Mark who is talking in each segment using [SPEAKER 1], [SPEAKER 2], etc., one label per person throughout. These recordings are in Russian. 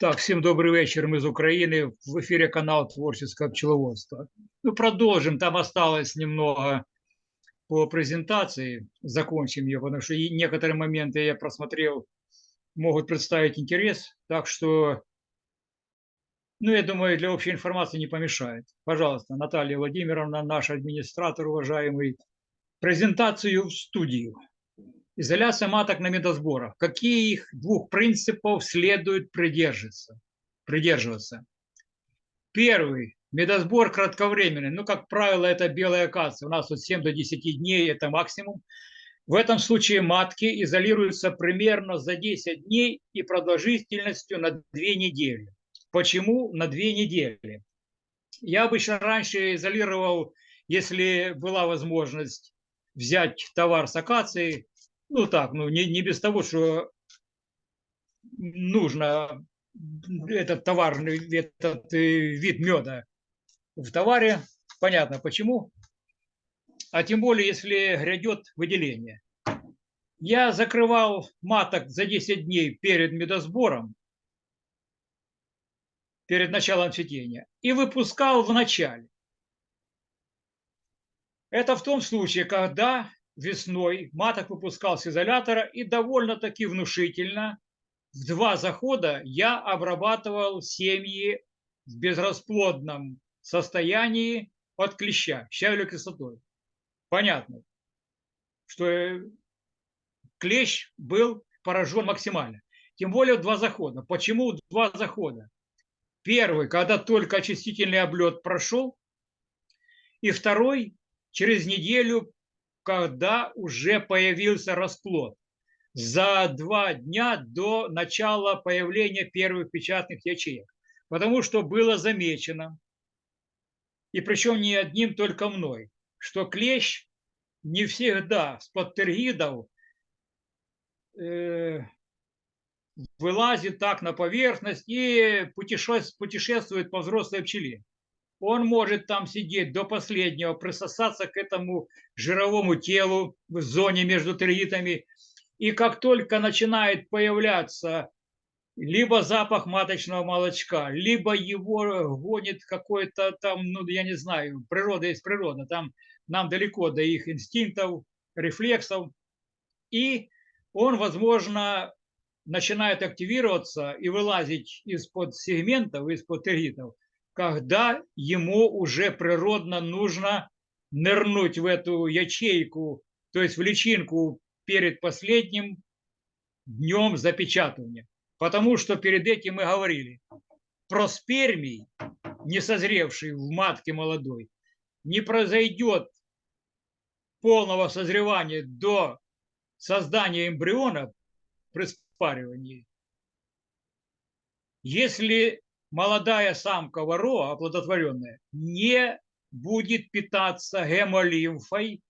[SPEAKER 1] Так, всем добрый вечер, мы из Украины. В эфире канал Творческое пчеловодство. Ну, продолжим, там осталось немного по презентации, закончим ее, потому что некоторые моменты я просмотрел, могут представить интерес, так что, ну, я думаю, для общей информации не помешает. Пожалуйста, Наталья Владимировна, наш администратор, уважаемый, презентацию в студию. Изоляция маток на медосборах. Какие их двух принципов следует придерживаться? придерживаться? Первый. Медосбор кратковременный. Ну, как правило, это белая акация. У нас от 7 до 10 дней это максимум. В этом случае матки изолируются примерно за 10 дней и продолжительностью на 2 недели. Почему на 2 недели? Я обычно раньше изолировал, если была возможность взять товар с акацией, ну так, ну не, не без того, что нужно этот товарный, этот э, вид меда в товаре. Понятно почему. А тем более, если грядет выделение. Я закрывал маток за 10 дней перед медосбором, перед началом цветения, и выпускал в начале. Это в том случае, когда весной маток выпускал с изолятора и довольно-таки внушительно в два захода я обрабатывал семьи в безрасплодном состоянии от клеща, щавелевой кислотой. Понятно, что э, клещ был поражен максимально. Тем более два захода. Почему два захода? Первый, когда только очистительный облет прошел, и второй, через неделю когда уже появился расплод. За два дня до начала появления первых печатных ячеек. Потому что было замечено, и причем не одним только мной, что клещ не всегда с подтергидов э, вылазит так на поверхность и путешествует по взрослой пчеле он может там сидеть до последнего, присосаться к этому жировому телу в зоне между тригитами. И как только начинает появляться либо запах маточного молочка, либо его гонит какой-то там, ну, я не знаю, природа есть природа, там нам далеко до их инстинктов, рефлексов, и он, возможно, начинает активироваться и вылазить из-под сегментов, из-под тергитов, когда ему уже природно нужно нырнуть в эту ячейку, то есть в личинку перед последним днем запечатывания. Потому что перед этим мы говорили, про спермий, не созревший в матке молодой, не произойдет полного созревания до создания эмбриона спаривании, если молодая самка вороа, оплодотворенная, не будет питаться гемолимфой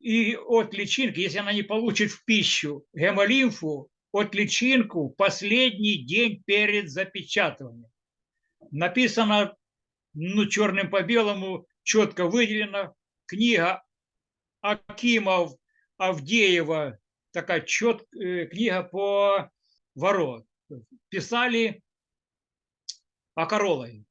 [SPEAKER 1] и от личинки, если она не получит в пищу гемолимфу, от личинку последний день перед запечатыванием. Написано ну, черным по белому, четко выделено. Книга Акимов Авдеева, такая чет, э, книга по ворот. Писали окоролой.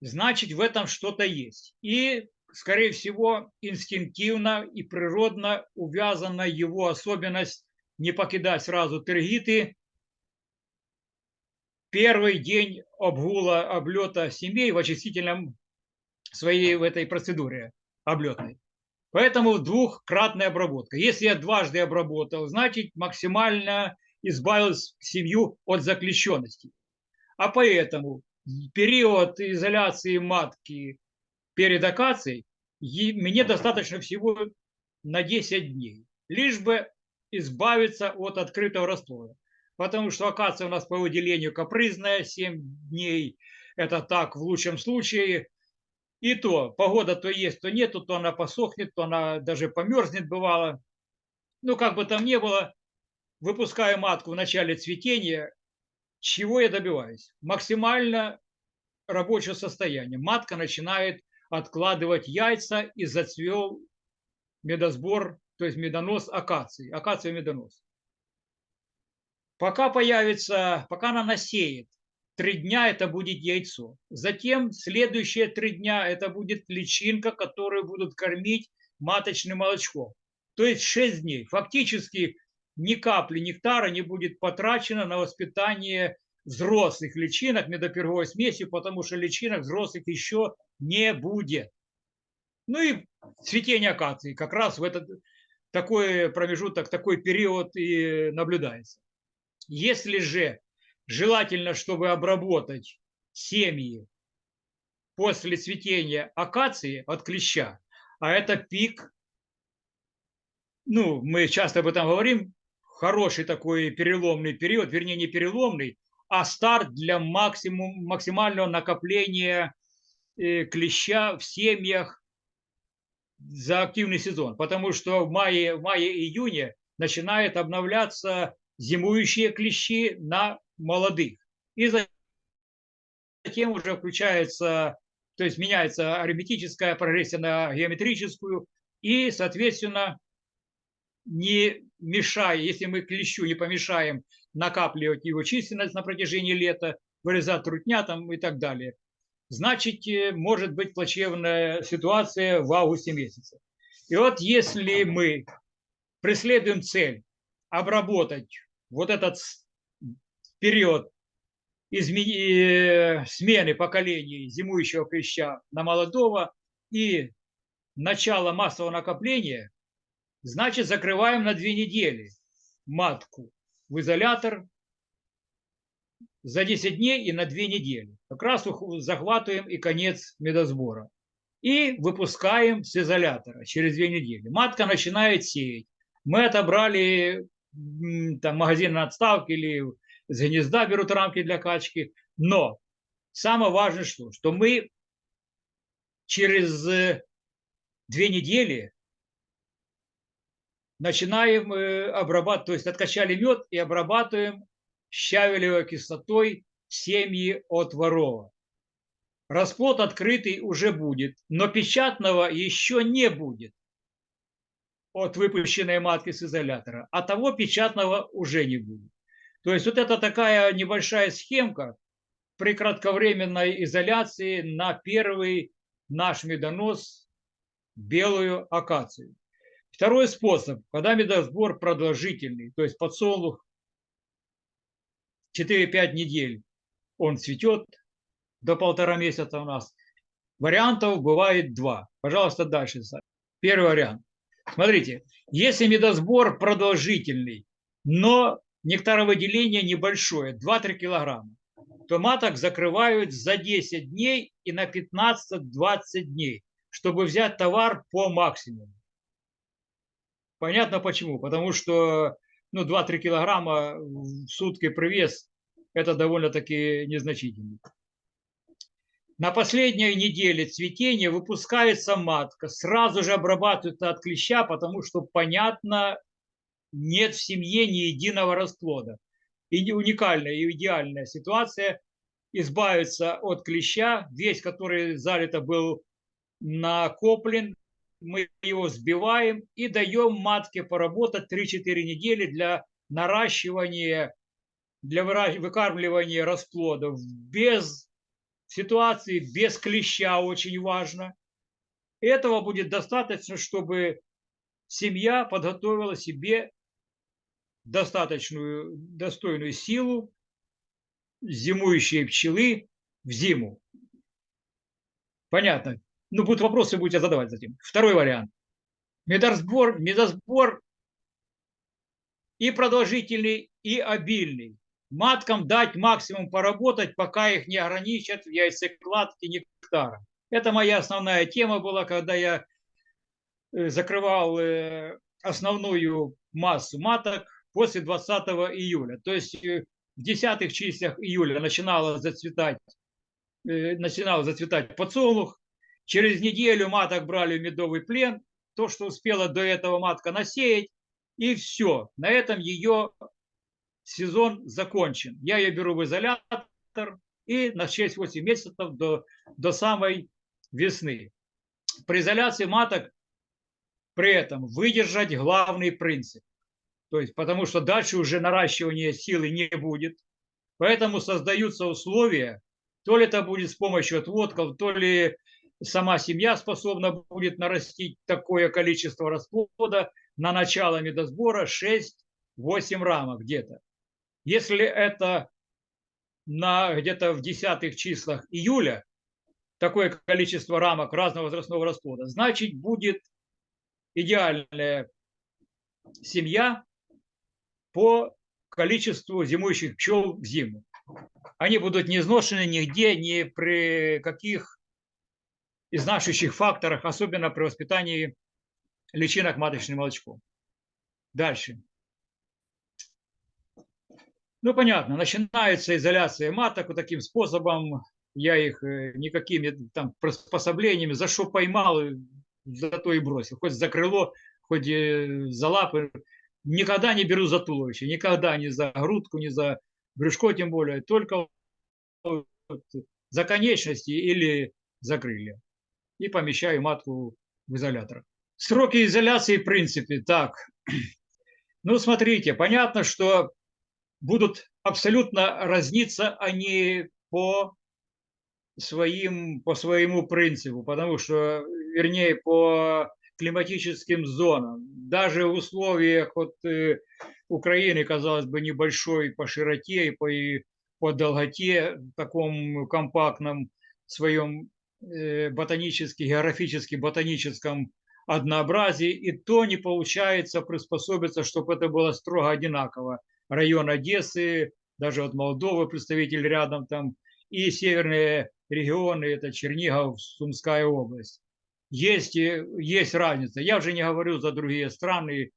[SPEAKER 1] Значит, в этом что-то есть. И, скорее всего, инстинктивно и природно увязана его особенность не покидать сразу тергиты. Первый день обгула облета семей в очистительном своей в этой процедуре облетной. Поэтому двухкратная обработка. Если я дважды обработал, значит максимально избавил семью от заключенности. А поэтому период изоляции матки перед акацией мне достаточно всего на 10 дней, лишь бы избавиться от открытого расплода. Потому что акация у нас по выделению капризная, 7 дней это так в лучшем случае. И то, погода то есть, то нету, то она посохнет, то она даже померзнет бывало. Ну, как бы там ни было, выпускаю матку в начале цветения, чего я добиваюсь? Максимально рабочего состояния. Матка начинает откладывать яйца и зацвел медосбор, то есть медонос акации, акация медонос. Пока появится, пока она насеет, три дня это будет яйцо. Затем следующие три дня это будет личинка, которую будут кормить маточным молочком. То есть 6 дней. Фактически ни капли нектара не будет потрачено на воспитание взрослых личинок медоперговой смесью, потому что личинок взрослых еще не будет. Ну и цветение акации как раз в этот такой промежуток, такой период и наблюдается. Если же желательно, чтобы обработать семьи после цветения акации от клеща, а это пик ну, мы часто об этом говорим, хороший такой переломный период, вернее, не переломный, а старт для максимум, максимального накопления э, клеща в семьях за активный сезон. Потому что в мае, в мае-июне начинает обновляться зимующие клещи на молодых. И затем уже включается, то есть меняется арифметическая прогрессия на геометрическую, и, соответственно, не мешая, если мы клещу не помешаем накапливать его численность на протяжении лета, вырезать трутня там и так далее, значит, э, может быть плачевная ситуация в августе месяце. И вот если мы преследуем цель обработать вот этот период измени... Э, смены поколений зимующего клеща на молодого и начало массового накопления, Значит, закрываем на две недели матку в изолятор за 10 дней и на две недели. Как раз захватываем и конец медосбора. И выпускаем с изолятора через две недели. Матка начинает сеять. Мы отобрали там, магазин на отставке или с гнезда берут рамки для качки. Но самое важное что? Что мы через э, две недели начинаем э, обрабатывать, то есть откачали мед и обрабатываем щавелевой кислотой семьи от ворова. Расплод открытый уже будет, но печатного еще не будет от выпущенной матки с изолятора, а того печатного уже не будет. То есть вот это такая небольшая схемка при кратковременной изоляции на первый наш медонос белую акацию. Второй способ, когда медосбор продолжительный, то есть подсолнух 4-5 недель, он цветет до полтора месяца у нас. Вариантов бывает два. Пожалуйста, дальше. Первый вариант. Смотрите, если медосбор продолжительный, но нектаровыделение небольшое, 2-3 килограмма, то маток закрывают за 10 дней и на 15-20 дней, чтобы взять товар по максимуму. Понятно почему. Потому что ну, 2-3 килограмма в сутки привес – это довольно-таки незначительно. На последней неделе цветения выпускается матка, сразу же обрабатывается от клеща, потому что, понятно, нет в семье ни единого расплода. И уникальная и идеальная ситуация избавиться от клеща, весь который залито был накоплен, мы его сбиваем и даем матке поработать 3-4 недели для наращивания, для выкармливания расплодов без ситуации, без клеща очень важно. Этого будет достаточно, чтобы семья подготовила себе достаточную, достойную силу зимующие пчелы в зиму. Понятно? ну, будут вопросы, будете задавать затем. Второй вариант. Медосбор, медосбор и продолжительный, и обильный. Маткам дать максимум поработать, пока их не ограничат в яйцекладке нектара. Это моя основная тема была, когда я э, закрывал э, основную массу маток после 20 июля. То есть э, в десятых числах июля начинало зацветать, начинал зацветать подсолнух, Через неделю маток брали в медовый плен, то, что успела до этого матка насеять, и все. На этом ее сезон закончен. Я ее беру в изолятор, и на 6-8 месяцев до, до самой весны. При изоляции маток при этом выдержать главный принцип. То есть, потому что дальше уже наращивания силы не будет. Поэтому создаются условия, то ли это будет с помощью отводков, то ли сама семья способна будет нарастить такое количество расплода на начало медосбора 6-8 рамок где-то. Если это на где-то в десятых числах июля такое количество рамок разного возрастного расплода, значит будет идеальная семья по количеству зимующих пчел в зиму. Они будут не изношены нигде, ни при каких изнашивающих факторах, особенно при воспитании личинок маточным молочком. Дальше. Ну, понятно, начинается изоляция маток вот таким способом. Я их э, никакими там приспособлениями, за что поймал, за то и бросил. Хоть за крыло, хоть э, за лапы. Никогда не беру за туловище, никогда не за грудку, не за брюшко тем более, только за конечности или за крылья. И помещаю матку в изолятор. Сроки изоляции в принципе так. Ну, смотрите, понятно, что будут абсолютно разниться они по своим, по своему принципу, потому что, вернее, по климатическим зонам. Даже в условиях вот, э, Украины, казалось бы, небольшой по широте и по, и по долготе, в таком компактном своем э, ботанически, географически ботаническом однообразии, и то не получается приспособиться, чтобы это было строго одинаково. Район Одессы, даже вот Молдовы представитель рядом там, и северные регионы, это Чернигов, Сумская область есть, есть разница. Я уже не говорю за другие страны,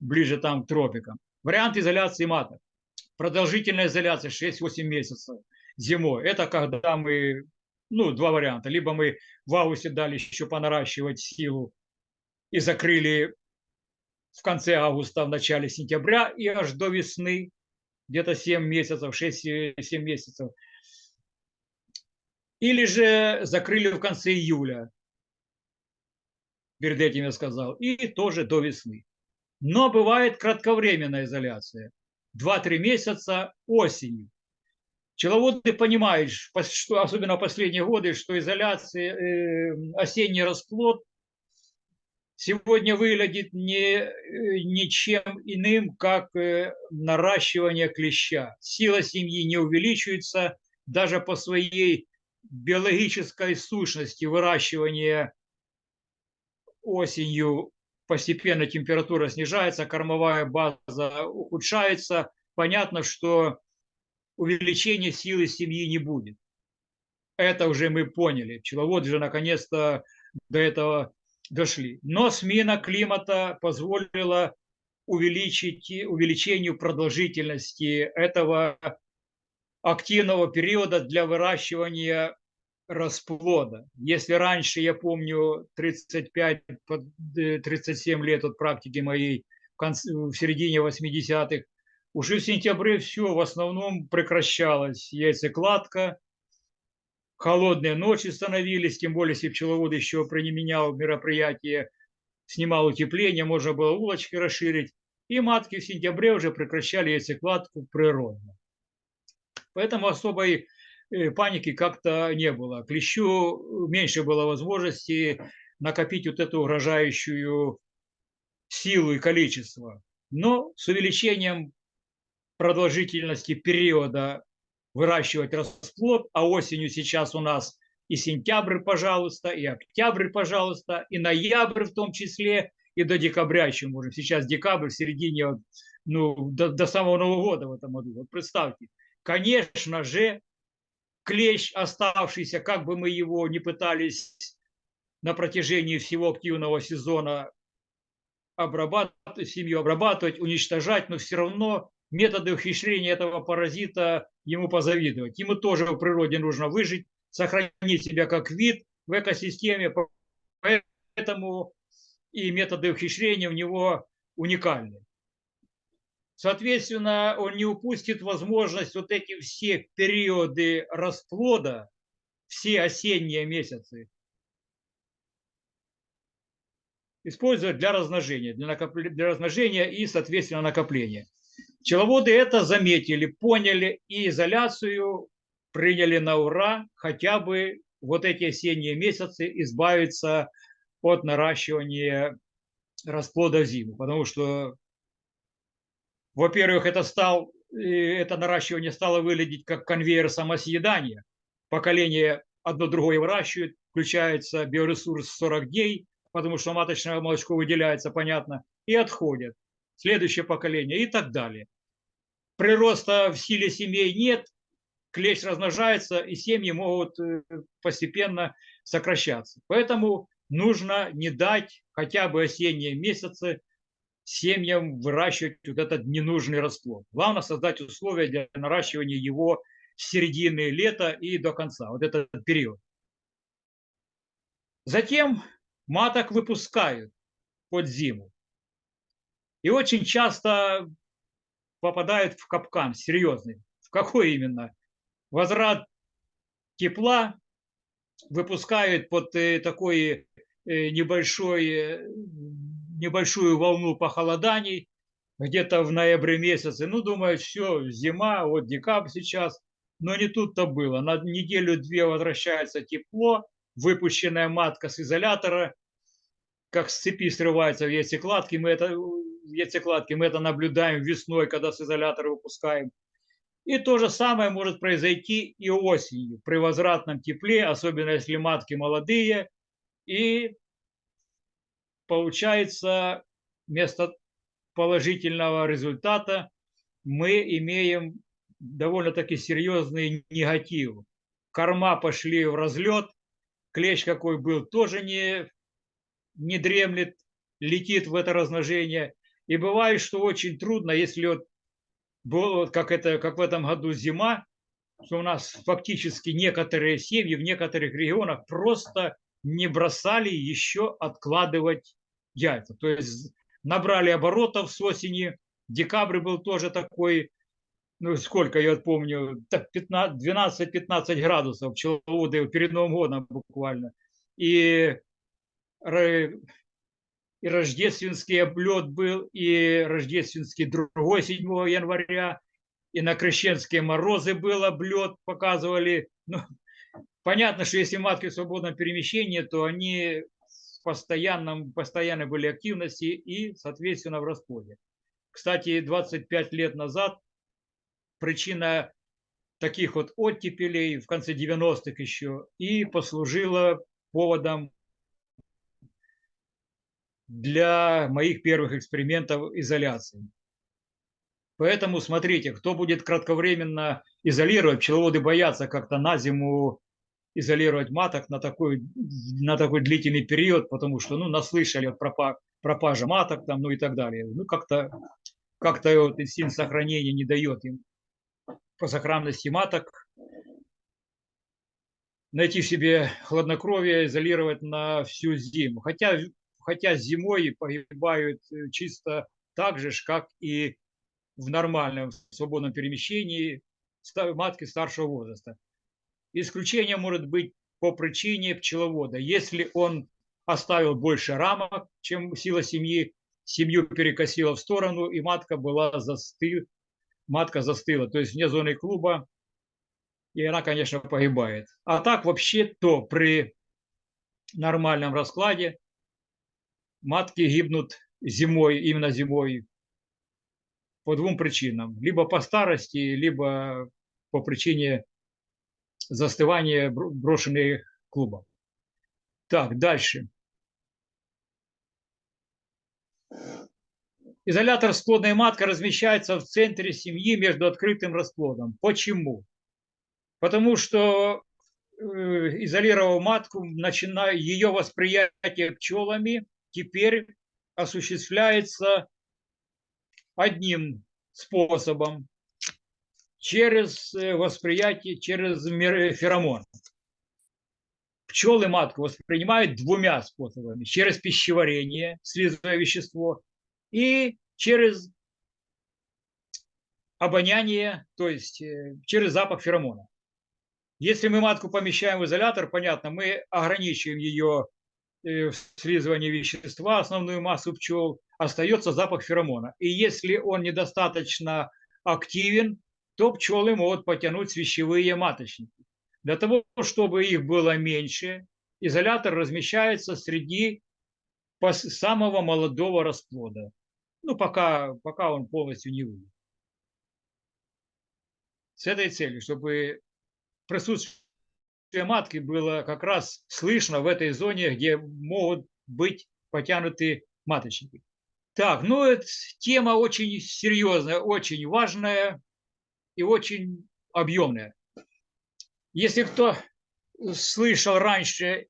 [SPEAKER 1] ближе там к тропикам. Вариант изоляции маток. Продолжительная изоляция 6-8 месяцев зимой. Это когда мы, ну, два варианта. Либо мы в августе дали еще понаращивать силу и закрыли в конце августа, в начале сентября и аж до весны, где-то 7 месяцев, 6-7 месяцев. Или же закрыли в конце июля, перед этим я сказал, и тоже до весны. Но бывает кратковременная изоляция. 2-3 месяца осенью. Пчеловоды понимают, что, особенно в последние годы, что изоляция, э, осенний расплод сегодня выглядит не, э, ничем иным, как э, наращивание клеща. Сила семьи не увеличивается даже по своей биологической сущности выращивания осенью постепенно температура снижается, кормовая база ухудшается, понятно, что увеличения силы семьи не будет. Это уже мы поняли. Пчеловоды же наконец-то до этого дошли. Но смена климата позволила увеличить, увеличению продолжительности этого активного периода для выращивания расплода. Если раньше, я помню, 35-37 э, лет от практики моей в, середине 80-х, уже в сентябре все в основном прекращалось. Яйцекладка, холодные ночи становились, тем более, если пчеловод еще применял мероприятие, снимал утепление, можно было улочки расширить. И матки в сентябре уже прекращали яйцекладку природно. Поэтому особой паники как-то не было. Клещу меньше было возможности накопить вот эту угрожающую силу и количество. Но с увеличением продолжительности периода выращивать расплод, а осенью сейчас у нас и сентябрь, пожалуйста, и октябрь, пожалуйста, и ноябрь в том числе, и до декабря еще можем. Сейчас декабрь, в середине, ну, до, до самого Нового года в этом году. Вот представьте. Конечно же, клещ оставшийся, как бы мы его не пытались на протяжении всего активного сезона обрабатывать, семью обрабатывать, уничтожать, но все равно методы ухищрения этого паразита ему позавидовать. Ему тоже в природе нужно выжить, сохранить себя как вид в экосистеме, поэтому и методы ухищрения у него уникальны. Соответственно, он не упустит возможность вот эти все периоды расплода, все осенние месяцы, использовать для размножения, для, накопления, для размножения и, соответственно, накопления. Пчеловоды это заметили, поняли и изоляцию приняли на ура, хотя бы вот эти осенние месяцы избавиться от наращивания расплода в зиму, потому что во-первых, это, стал, это наращивание стало выглядеть как конвейер самосъедания. Поколение одно другое выращивает, включается биоресурс 40 дней, потому что маточное молочко выделяется, понятно, и отходят. Следующее поколение и так далее. Прироста в силе семей нет, клещ размножается, и семьи могут э, постепенно сокращаться. Поэтому нужно не дать хотя бы осенние месяцы семьям выращивать вот этот ненужный расплод. Главное создать условия для наращивания его с середины лета и до конца, вот этот период. Затем маток выпускают под зиму. И очень часто попадают в капкан серьезный. В какой именно? Возврат тепла выпускают под э, такой э, небольшой э, небольшую волну похолоданий где-то в ноябре месяце. Ну, думаю, все, зима, вот декабрь сейчас. Но не тут-то было. На неделю-две возвращается тепло, выпущенная матка с изолятора, как с цепи срывается в яйцекладки. Мы это, в яйцекладке мы это наблюдаем весной, когда с изолятора выпускаем. И то же самое может произойти и осенью при возвратном тепле, особенно если матки молодые, и получается, вместо положительного результата мы имеем довольно-таки серьезный негатив. Корма пошли в разлет, клещ какой был тоже не, не дремлет, летит в это размножение. И бывает, что очень трудно, если вот было, как, это, как в этом году зима, что у нас фактически некоторые семьи в некоторых регионах просто не бросали еще откладывать яйца. То есть набрали оборотов с осени. Декабрь был тоже такой, ну сколько я помню, 12-15 градусов пчеловоды перед Новым годом буквально. И, и рождественский облет был, и рождественский другой 7 января, и на крещенские морозы был облет, показывали. Ну, понятно, что если матки в свободном перемещении, то они постоянном, постоянно были активности и, соответственно, в расплоде. Кстати, 25 лет назад причина таких вот оттепелей в конце 90-х еще и послужила поводом для моих первых экспериментов изоляции. Поэтому смотрите, кто будет кратковременно изолировать, пчеловоды боятся как-то на зиму изолировать маток на такой, на такой длительный период, потому что, ну, наслышали от пропа, пропажа маток там, ну и так далее. Ну, как-то как, -то, вот инстинкт сохранения не дает им по сохранности маток найти себе хладнокровие, изолировать на всю зиму. Хотя, хотя зимой погибают э, чисто так же, как и в нормальном свободном перемещении матки старшего возраста. Исключение может быть по причине пчеловода. Если он оставил больше рамок, чем сила семьи, семью перекосила в сторону, и матка была застыл, матка застыла, то есть вне зоны клуба, и она, конечно, погибает. А так вообще то при нормальном раскладе матки гибнут зимой, именно зимой, по двум причинам. Либо по старости, либо по причине застывание брошенных клубов. Так, дальше. Изолятор с плодной маткой размещается в центре семьи между открытым расплодом. Почему? Потому что э, изолировав матку, начиная ее восприятие пчелами теперь осуществляется одним способом через э, восприятие, через феромон. Пчелы матку воспринимают двумя способами. Через пищеварение, слизовое вещество, и через обоняние, то есть э, через запах феромона. Если мы матку помещаем в изолятор, понятно, мы ограничиваем ее э, слизывание вещества, основную массу пчел, остается запах феромона. И если он недостаточно активен, то пчелы могут потянуть свящевые маточники. Для того, чтобы их было меньше, изолятор размещается среди самого молодого расплода. Ну, пока, пока он полностью не выйдет. С этой целью, чтобы присутствие матки было как раз слышно в этой зоне, где могут быть потянуты маточники. Так, ну, это тема очень серьезная, очень важная и очень объемная. Если кто слышал раньше,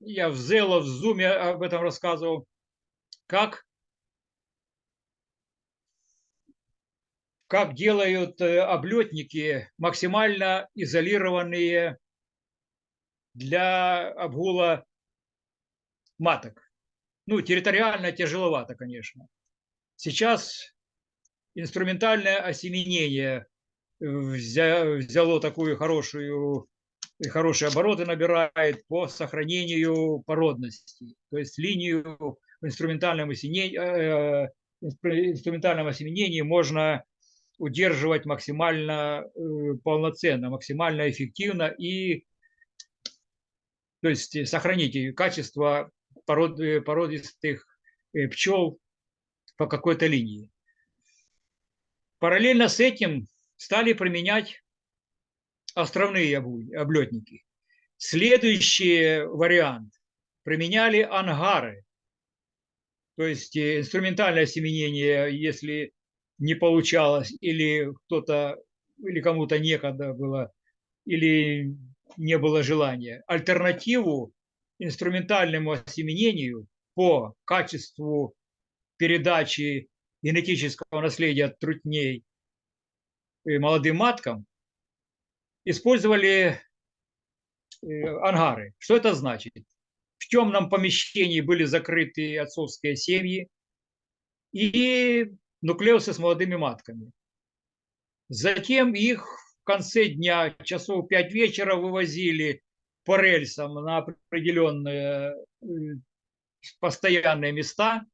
[SPEAKER 1] я в Зело, в Зуме об этом рассказывал, как, как делают э, облетники максимально изолированные для обгула маток. Ну, территориально тяжеловато, конечно. Сейчас инструментальное осеменение взяло такую хорошую хорошие обороты набирает по сохранению породности. То есть линию в инструментальном осеменении, э, инструментальном осеменении можно удерживать максимально э, полноценно, максимально эффективно и то есть сохранить качество пород, породистых э, пчел по какой-то линии. Параллельно с этим стали применять островные облетники. Следующий вариант. Применяли ангары. То есть э, инструментальное семенение, если не получалось, или кто-то, или кому-то некогда было, или не было желания. Альтернативу инструментальному осеменению по качеству передачи генетического наследия от трутней молодым маткам использовали э, ангары. Что это значит? В темном помещении были закрыты отцовские семьи и нуклеусы с молодыми матками. Затем их в конце дня, часов 5 вечера, вывозили по рельсам на определенные э, постоянные места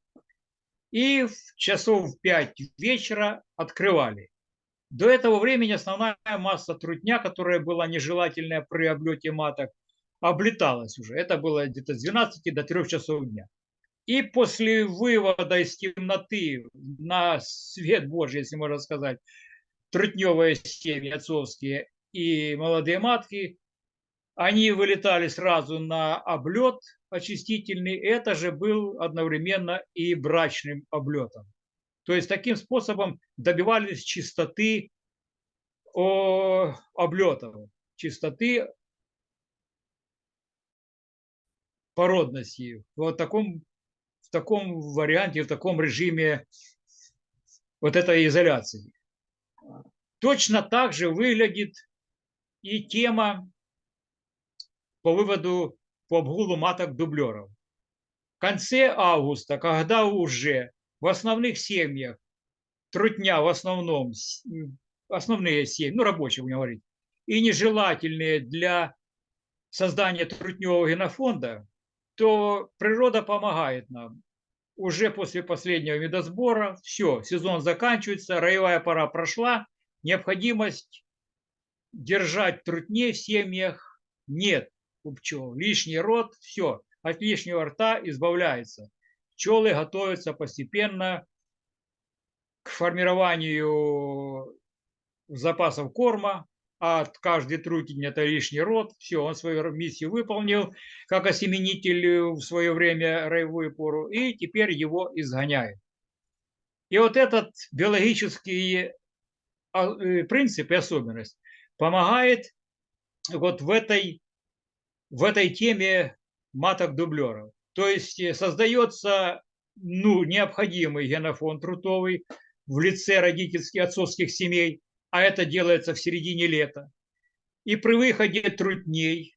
[SPEAKER 1] и в часов 5 вечера открывали. До этого времени основная масса трутня, которая была нежелательная при облете маток, облеталась уже. Это было где-то с 12 до 3 часов дня. И после вывода из темноты на свет Божий, если можно сказать, трутневые семьи отцовские и молодые матки, они вылетали сразу на облет очистительный. Это же был одновременно и брачным облетом. То есть таким способом добивались чистоты облетов, чистоты породности. Вот таком, в таком варианте, в таком режиме вот этой изоляции. Точно так же выглядит и тема по выводу по обгулу маток дублеров. В конце августа, когда уже в основных семьях трутня в основном, основные семьи, ну рабочие будем говорить, и нежелательные для создания трутневого генофонда, то природа помогает нам. Уже после последнего медосбора, все, сезон заканчивается, роевая пора прошла, необходимость держать трутней в семьях нет у пчел. Лишний рот, все, от лишнего рта избавляется пчелы готовятся постепенно к формированию запасов корма, а от каждой трутень это лишний род. Все, он свою миссию выполнил, как осеменитель в свое время роевую пору, и теперь его изгоняет. И вот этот биологический а, э, принцип и особенность помогает вот в этой, в этой теме маток-дублеров. То есть э, создается ну, необходимый генофонд трутовый в лице родительских отцовских семей, а это делается в середине лета. И при выходе трутней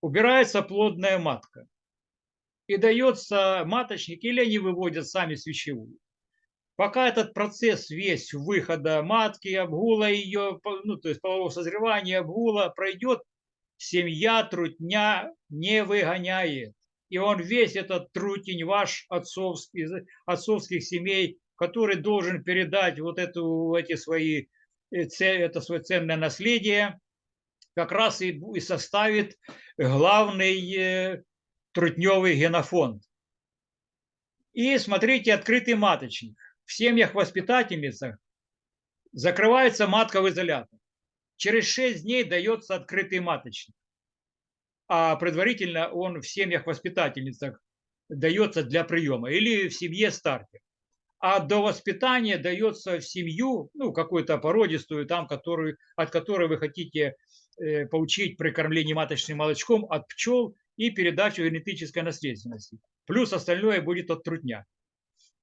[SPEAKER 1] убирается плодная матка. И дается маточник, или они выводят сами свящевую. Пока этот процесс весь выхода матки, обгула ее, ну, то есть полового созревания, обгула пройдет, семья трутня не выгоняет. И он весь этот трутень ваш отцовский, отцовских семей, который должен передать вот эту, эти свои, э, это свое ценное наследие, как раз и, составит главный э, трутневый генофонд. И смотрите, открытый маточник в семьях-воспитательницах закрывается матка в изолятор. Через 6 дней дается открытый маточник. А предварительно он в семьях-воспитательницах дается для приема или в семье стартер. А до воспитания дается в семью, ну, какую-то породистую, там, которую, от которой вы хотите э, получить при кормлении маточным молочком от пчел и передачу генетической наследственности. Плюс остальное будет от трутня.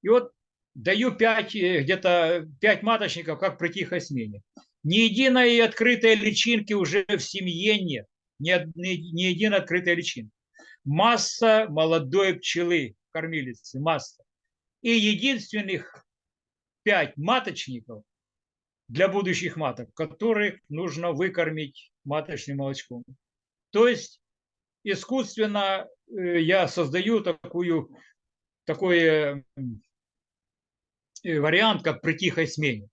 [SPEAKER 1] И вот даю 5, э, где-то 5 маточников, как при тихой смене. Ни единой открытой личинки уже в семье нет. Ни, ни, ни единой открытой личинки. Масса молодой пчелы, кормилицы, масса. И единственных 5 маточников для будущих маток, которых нужно выкормить маточным молочком. То есть искусственно э, я создаю такую, такое Э, вариант, как при тихой смене.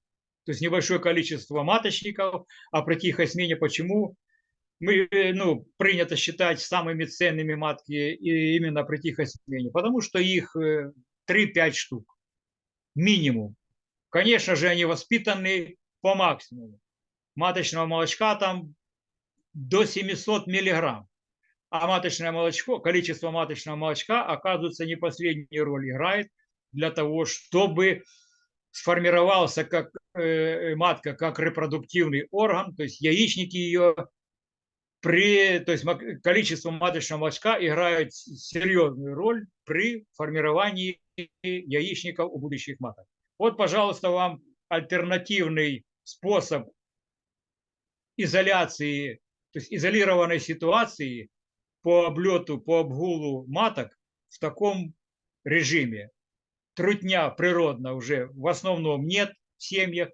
[SPEAKER 1] То есть небольшое количество маточников, а при тихой смене почему? Мы, э, ну, принято считать самыми ценными матки именно при тихой смене, потому что их 3-5 э, штук минимум. Конечно же, они воспитаны по максимуму. Маточного молочка там до 700 миллиграмм. А маточное молочко, количество маточного молочка, оказывается, не последнюю роль играет для того, чтобы сформировался как э, матка как репродуктивный орган, то есть яичники ее при, то есть количество маточного молочка играет серьезную роль при формировании яичников у будущих маток. Вот, пожалуйста, вам альтернативный способ изоляции, то есть изолированной ситуации по облету, по обгулу маток в таком режиме трутня природно уже в основном нет в семьях.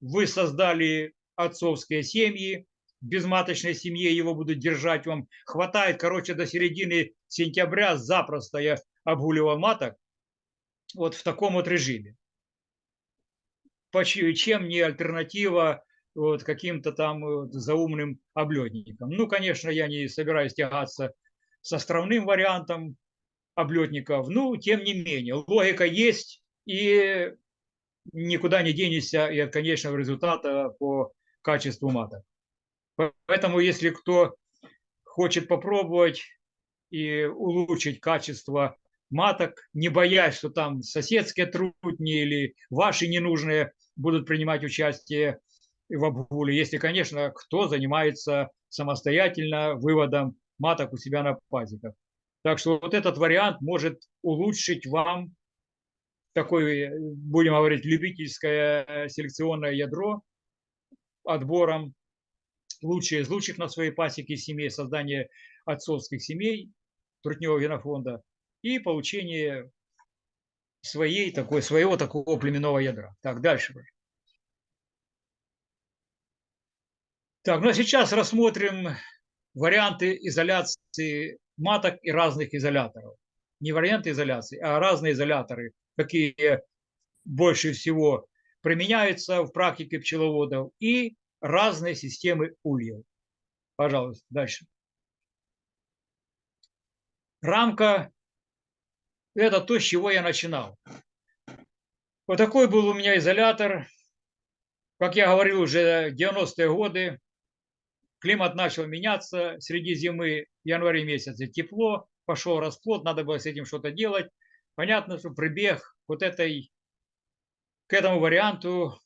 [SPEAKER 1] Вы создали отцовские семьи, без маточной семьи его будут держать вам. Хватает, короче, до середины сентября запросто я обгуливал маток вот в таком вот режиме. Чем не альтернатива вот каким-то там вот заумным облетникам. Ну, конечно, я не собираюсь тягаться с островным вариантом, облетников. Ну, тем не менее, логика есть, и никуда не денешься и от конечного результата по качеству маток. Поэтому, если кто хочет попробовать и улучшить качество маток, не боясь, что там соседские трудни или ваши ненужные будут принимать участие в обгуле, если, конечно, кто занимается самостоятельно выводом маток у себя на пазиках. Так что вот этот вариант может улучшить вам такое, будем говорить, любительское селекционное ядро отбором лучшие из лучших на своей пасеке семей, создание отцовских семей трутневого генофонда и получение своей, такой, своего такого племенного ядра. Так, дальше. Так, ну а сейчас рассмотрим варианты изоляции маток и разных изоляторов. Не варианты изоляции, а разные изоляторы, какие больше всего применяются в практике пчеловодов, и разные системы ульев. Пожалуйста, дальше. Рамка – это то, с чего я начинал. Вот такой был у меня изолятор. Как я говорил, уже 90-е годы климат начал меняться среди зимы, в январе месяце тепло, пошел расплод, надо было с этим что-то делать. Понятно, что прибег вот этой, к этому варианту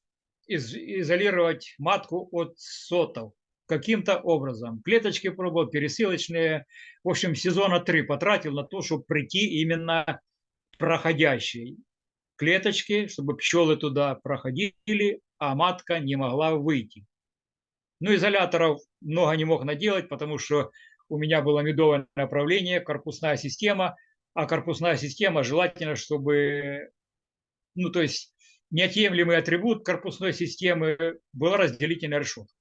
[SPEAKER 1] из, изолировать матку от сотов каким-то образом. Клеточки пробовал, пересылочные. В общем, сезона три потратил на то, чтобы прийти именно проходящей клеточки, чтобы пчелы туда проходили, а матка не могла выйти. Ну, изоляторов много не мог наделать, потому что у меня было медовое направление, корпусная система, а корпусная система желательно, чтобы, ну, то есть неотъемлемый атрибут корпусной системы была разделительная решетка.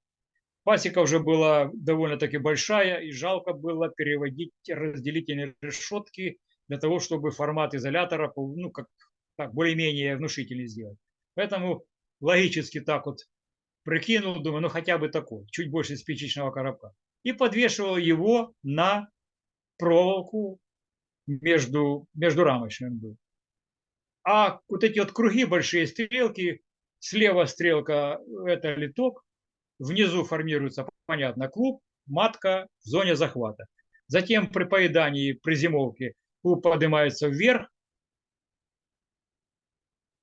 [SPEAKER 1] Пасека уже была довольно-таки большая, и жалко было переводить разделительные решетки для того, чтобы формат изолятора ну, как, так, более-менее внушительный сделать. Поэтому логически так вот прикинул, думаю, ну хотя бы такой, чуть больше спичечного коробка. И подвешивал его на проволоку между, между рамочным был. А вот эти вот круги, большие стрелки, слева стрелка – это литок, внизу формируется, понятно, клуб, матка в зоне захвата. Затем при поедании, при зимовке клуб поднимается вверх,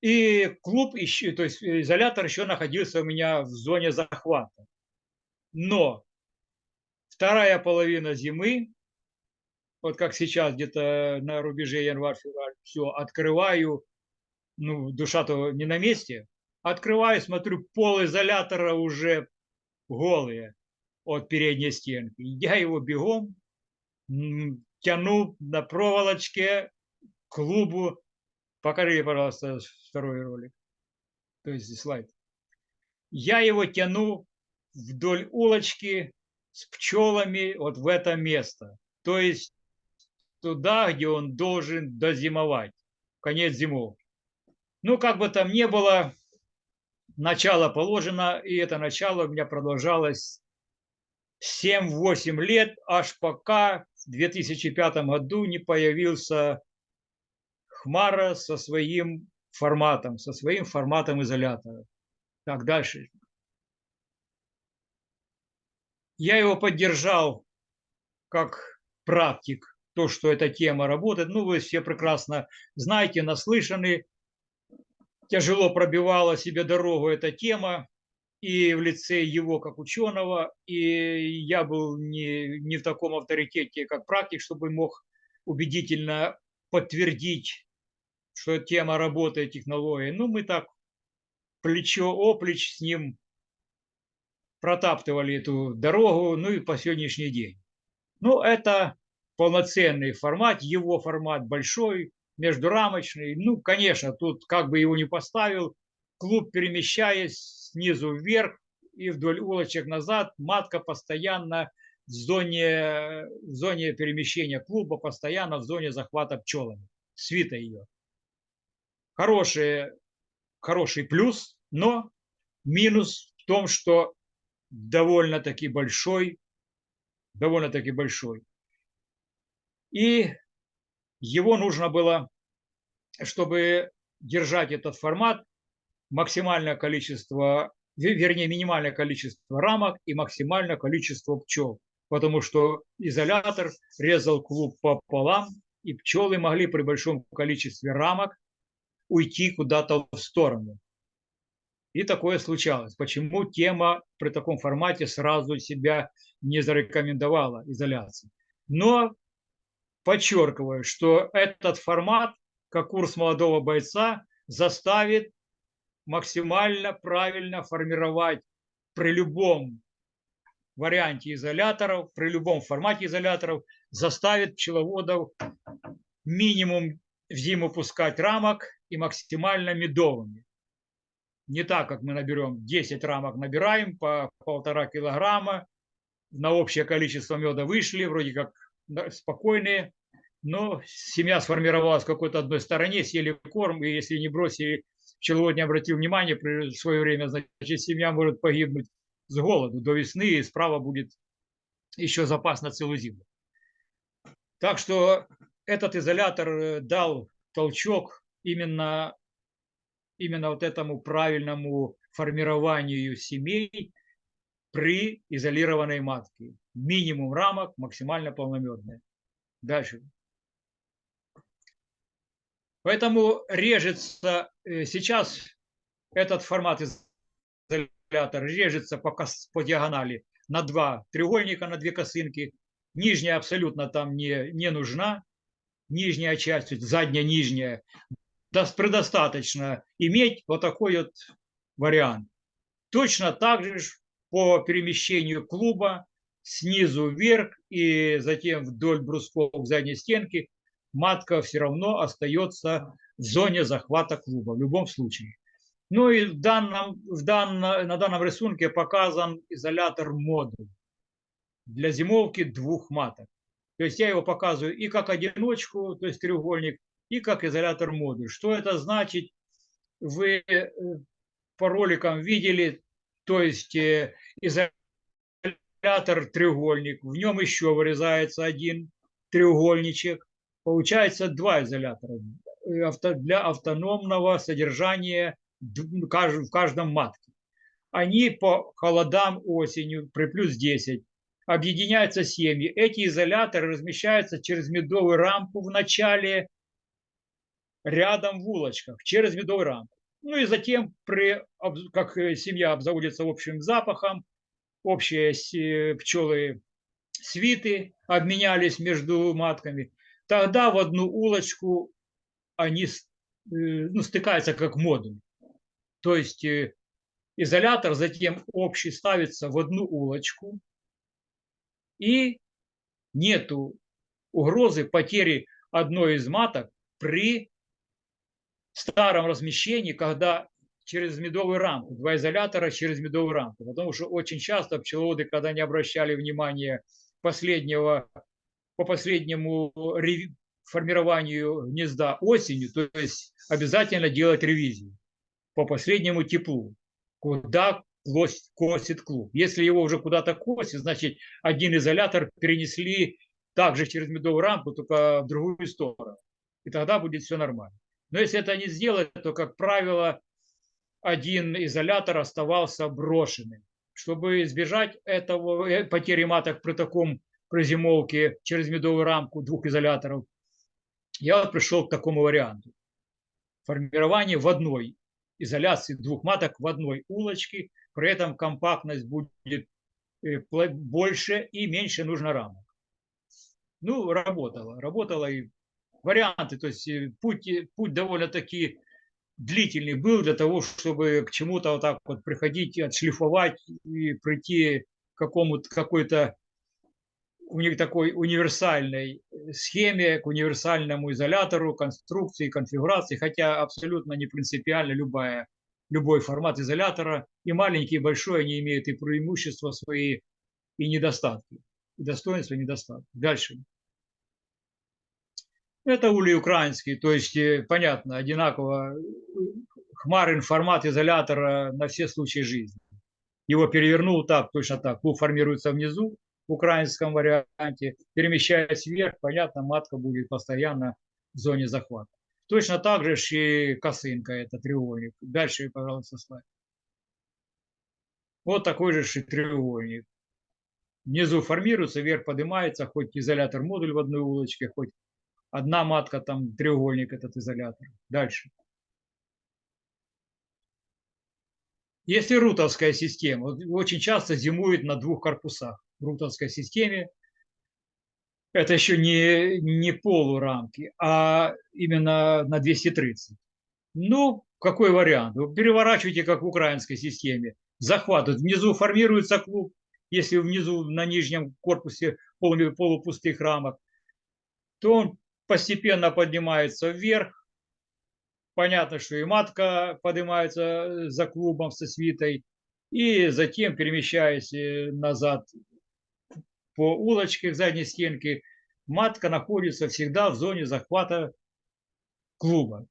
[SPEAKER 1] и клуб, еще, то есть изолятор еще находился у меня в зоне захвата. Но вторая половина зимы, вот как сейчас где-то на рубеже январь-февраль, все, открываю, ну, душа-то не на месте, открываю, смотрю, пол изолятора уже голые от передней стенки. Я его бегом тяну на проволочке к клубу. Покажи, пожалуйста, второй ролик. То есть слайд. Я его тяну вдоль улочки с пчелами вот в это место. То есть туда, где он должен дозимовать. Конец зимовки. Ну, как бы там ни было, начало положено, и это начало у меня продолжалось 7-8 лет, аж пока в 2005 году не появился Хмара со своим форматом, со своим форматом изолятора. Так, дальше. Я его поддержал как практик, то, что эта тема работает. Ну, вы все прекрасно знаете, наслышаны. Тяжело пробивала себе дорогу эта тема и в лице его как ученого, и я был не, не в таком авторитете, как практик, чтобы мог убедительно подтвердить, что тема работает, технологии. Ну, мы так плечо-оплеч с ним протаптывали эту дорогу, ну и по сегодняшний день. Ну, это полноценный формат, его формат большой, междурамочный. Ну, конечно, тут как бы его не поставил, клуб, перемещаясь снизу вверх и вдоль улочек назад, матка постоянно в зоне, в зоне перемещения клуба, постоянно в зоне захвата пчелами, свита ее. Хороший, хороший плюс, но минус в том, что довольно-таки большой, довольно-таки большой. И его нужно было, чтобы держать этот формат, максимальное количество, вернее, минимальное количество рамок и максимальное количество пчел. Потому что изолятор резал клуб пополам, и пчелы могли при большом количестве рамок уйти куда-то в сторону. И такое случалось. Почему тема при таком формате сразу себя не зарекомендовала изоляции? Но подчеркиваю, что этот формат, как курс молодого бойца, заставит максимально правильно формировать при любом варианте изоляторов, при любом формате изоляторов, заставит пчеловодов минимум в зиму пускать рамок и максимально медовыми. Не так, как мы наберем 10 рамок, набираем по полтора килограмма, на общее количество меда вышли, вроде как спокойные, но семья сформировалась в какой-то одной стороне, съели корм, и если не бросили, пчеловод не обратил внимания в свое время, значит, семья может погибнуть с голоду до весны, и справа будет еще запас на целую зиму. Так что этот изолятор э, дал толчок именно, именно вот этому правильному формированию семей при изолированной матке минимум рамок, максимально полномедные. Дальше. Поэтому режется э, сейчас этот формат изолятора режется по, по диагонали на два треугольника, на две косынки. Нижняя абсолютно там не, не нужна. Нижняя часть, задняя, нижняя. Предостаточно иметь вот такой вот вариант. Точно так же по перемещению клуба снизу вверх и затем вдоль брусков задней стенки, матка все равно остается в зоне захвата клуба в любом случае. Ну и в данном, в данном, на данном рисунке показан изолятор модуль для зимовки двух маток. То есть я его показываю и как одиночку, то есть треугольник, и как изолятор модуль. Что это значит? Вы э, по роликам видели, то есть э, изолятор треугольник, в нем еще вырезается один треугольничек. Получается два изолятора э, для автономного содержания в каждом матке. Они по холодам осенью при плюс 10 объединяются семьи. Эти изоляторы размещаются через медовую рамку в начале, рядом в улочках, через медовую рамку. Ну и затем, при, как семья обзаводится общим запахом, общие пчелы свиты обменялись между матками, тогда в одну улочку они э, ну, стыкаются как модуль. То есть э, изолятор затем общий ставится в одну улочку, и нету угрозы потери одной из маток при старом размещении, когда через медовую рамку, два изолятора через медовую рамку. Потому что очень часто пчеловоды, когда не обращали внимания последнего, по последнему формированию гнезда осенью, то есть обязательно делать ревизию по последнему теплу, куда косит клуб. Если его уже куда-то косит, значит один изолятор перенесли также через медовую рамку, только в другую сторону. И тогда будет все нормально. Но если это не сделать, то, как правило, один изолятор оставался брошенным. Чтобы избежать этого э, потери маток при таком прозимовке через медовую рамку двух изоляторов, я пришел к такому варианту. Формирование в одной изоляции двух маток в одной улочке, при этом компактность будет э, больше и меньше нужно рамок. Ну, работало, работало и варианты, то есть э, путь, э, путь довольно-таки длительный был для того, чтобы к чему-то вот так вот приходить, отшлифовать и прийти к какому-то какой-то у них такой универсальной э, схеме, к универсальному изолятору, конструкции, конфигурации, хотя абсолютно не принципиально любая, любой формат изолятора, и маленький, и большой, они имеют и преимущества свои, и недостатки, и достоинства, и недостатки. Дальше. Это улей украинский, то есть, э, понятно, одинаково хмарин формат изолятора на все случаи жизни. Его перевернул так, точно так. Клуб формируется внизу, в украинском варианте, перемещаясь вверх, понятно, матка будет постоянно в зоне захвата. Точно так же и косынка, это треугольник. Дальше, пожалуйста, слайд. Вот такой же треугольник. Внизу формируется, вверх поднимается, хоть изолятор модуль в одной улочке, хоть одна матка, там треугольник этот изолятор. Дальше. Если рутовская система, очень часто зимует на двух корпусах в рутовской системе, это еще не, не полурамки, а именно на 230. Ну, какой вариант? Вы переворачиваете, как в украинской системе. Захват. Внизу формируется клуб, если внизу на нижнем корпусе полупустых рамок, то он постепенно поднимается вверх, понятно, что и матка поднимается э, за клубом со свитой, и затем, перемещаясь э, назад по улочке к задней стенке, матка находится всегда в зоне захвата клуба,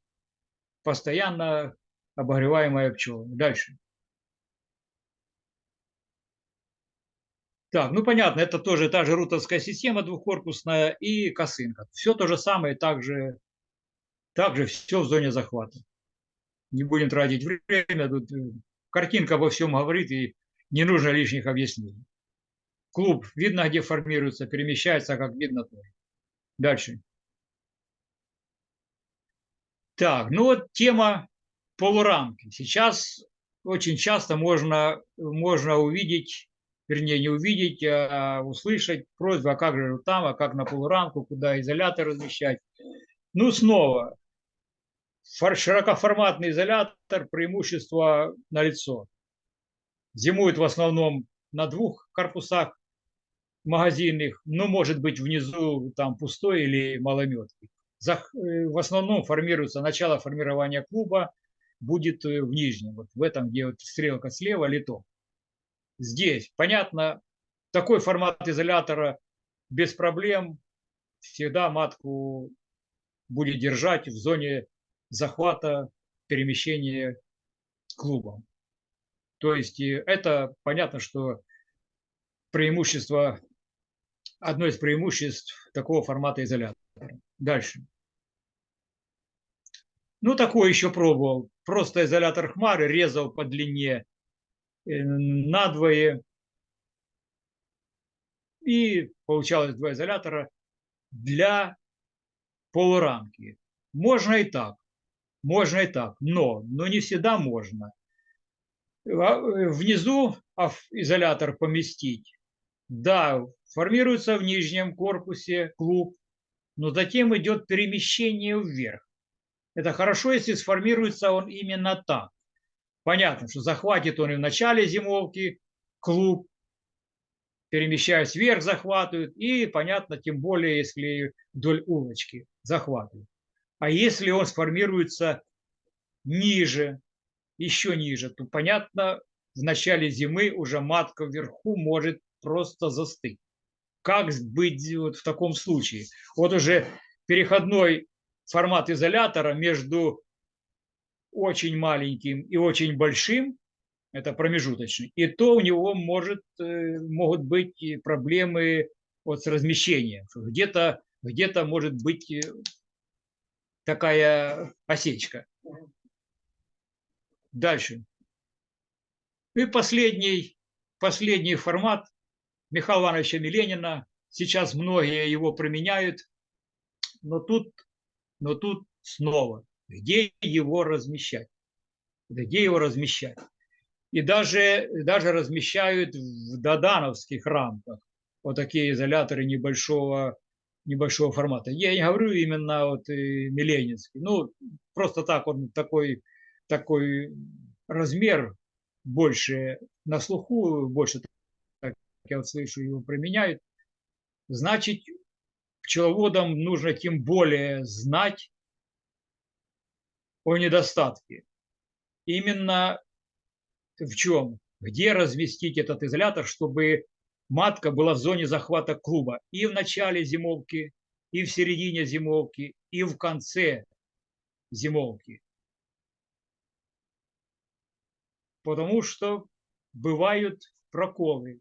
[SPEAKER 1] постоянно обогреваемая пчелами. Дальше. Так, ну понятно, это тоже та же рутовская система двухкорпусная и косынка. Все то же самое, также также все в зоне захвата. Не будем тратить время, тут э, картинка обо всем говорит, и не нужно лишних объяснений. Клуб видно, где формируется, перемещается, как видно тоже. Дальше. Так, ну вот тема полурамки. Сейчас очень часто можно, можно увидеть, вернее не увидеть, а услышать просьбу, а как же там, а как на полурамку, куда изолятор размещать. Ну снова, широкоформатный изолятор, преимущество на лицо. Зимует в основном на двух корпусах магазинных, но может быть внизу там пустой или малометный. Э, в основном формируется начало формирования клуба, будет в нижнем, вот в этом, где вот стрелка слева, литок. Здесь, понятно, такой формат изолятора без проблем всегда матку будет держать в зоне захвата, перемещения клубом. То есть это понятно, что преимущество, одно из преимуществ такого формата изолятора. Дальше. Ну, такое еще пробовал. Просто изолятор хмары резал по длине э, надвое. И получалось два изолятора для полурамки. Можно и так. Можно и так. Но, но не всегда можно. А, внизу изолятор поместить. Да, формируется в нижнем корпусе клуб, но затем идет перемещение вверх. Это хорошо, если сформируется он именно так. Понятно, что захватит он и в начале зимовки клуб, перемещаясь вверх, захватывает, и, понятно, тем более, если вдоль улочки захватывает. А если он сформируется ниже, еще ниже, то, понятно, в начале зимы уже матка вверху может просто застыть. Как быть вот в таком случае? Вот уже переходной формат изолятора между очень маленьким и очень большим, это промежуточный, и то у него может, э, могут быть проблемы вот с размещением. Где-то где, -то, может быть э, такая осечка. Дальше. И последний, последний формат Михаила Ивановича Миленина. Сейчас многие его применяют, но тут но тут снова, где его размещать? Где его размещать? И даже, даже размещают в додановских рамках вот такие изоляторы небольшого, небольшого формата. Я не говорю именно вот Миленинский. Ну, просто так он такой, такой размер больше на слуху, больше, так я вот слышу, его применяют. Значит, пчеловодам нужно тем более знать о недостатке. Именно в чем? Где разместить этот изолятор, чтобы матка была в зоне захвата клуба и в начале зимовки, и в середине зимовки, и в конце зимовки. Потому что бывают проколы.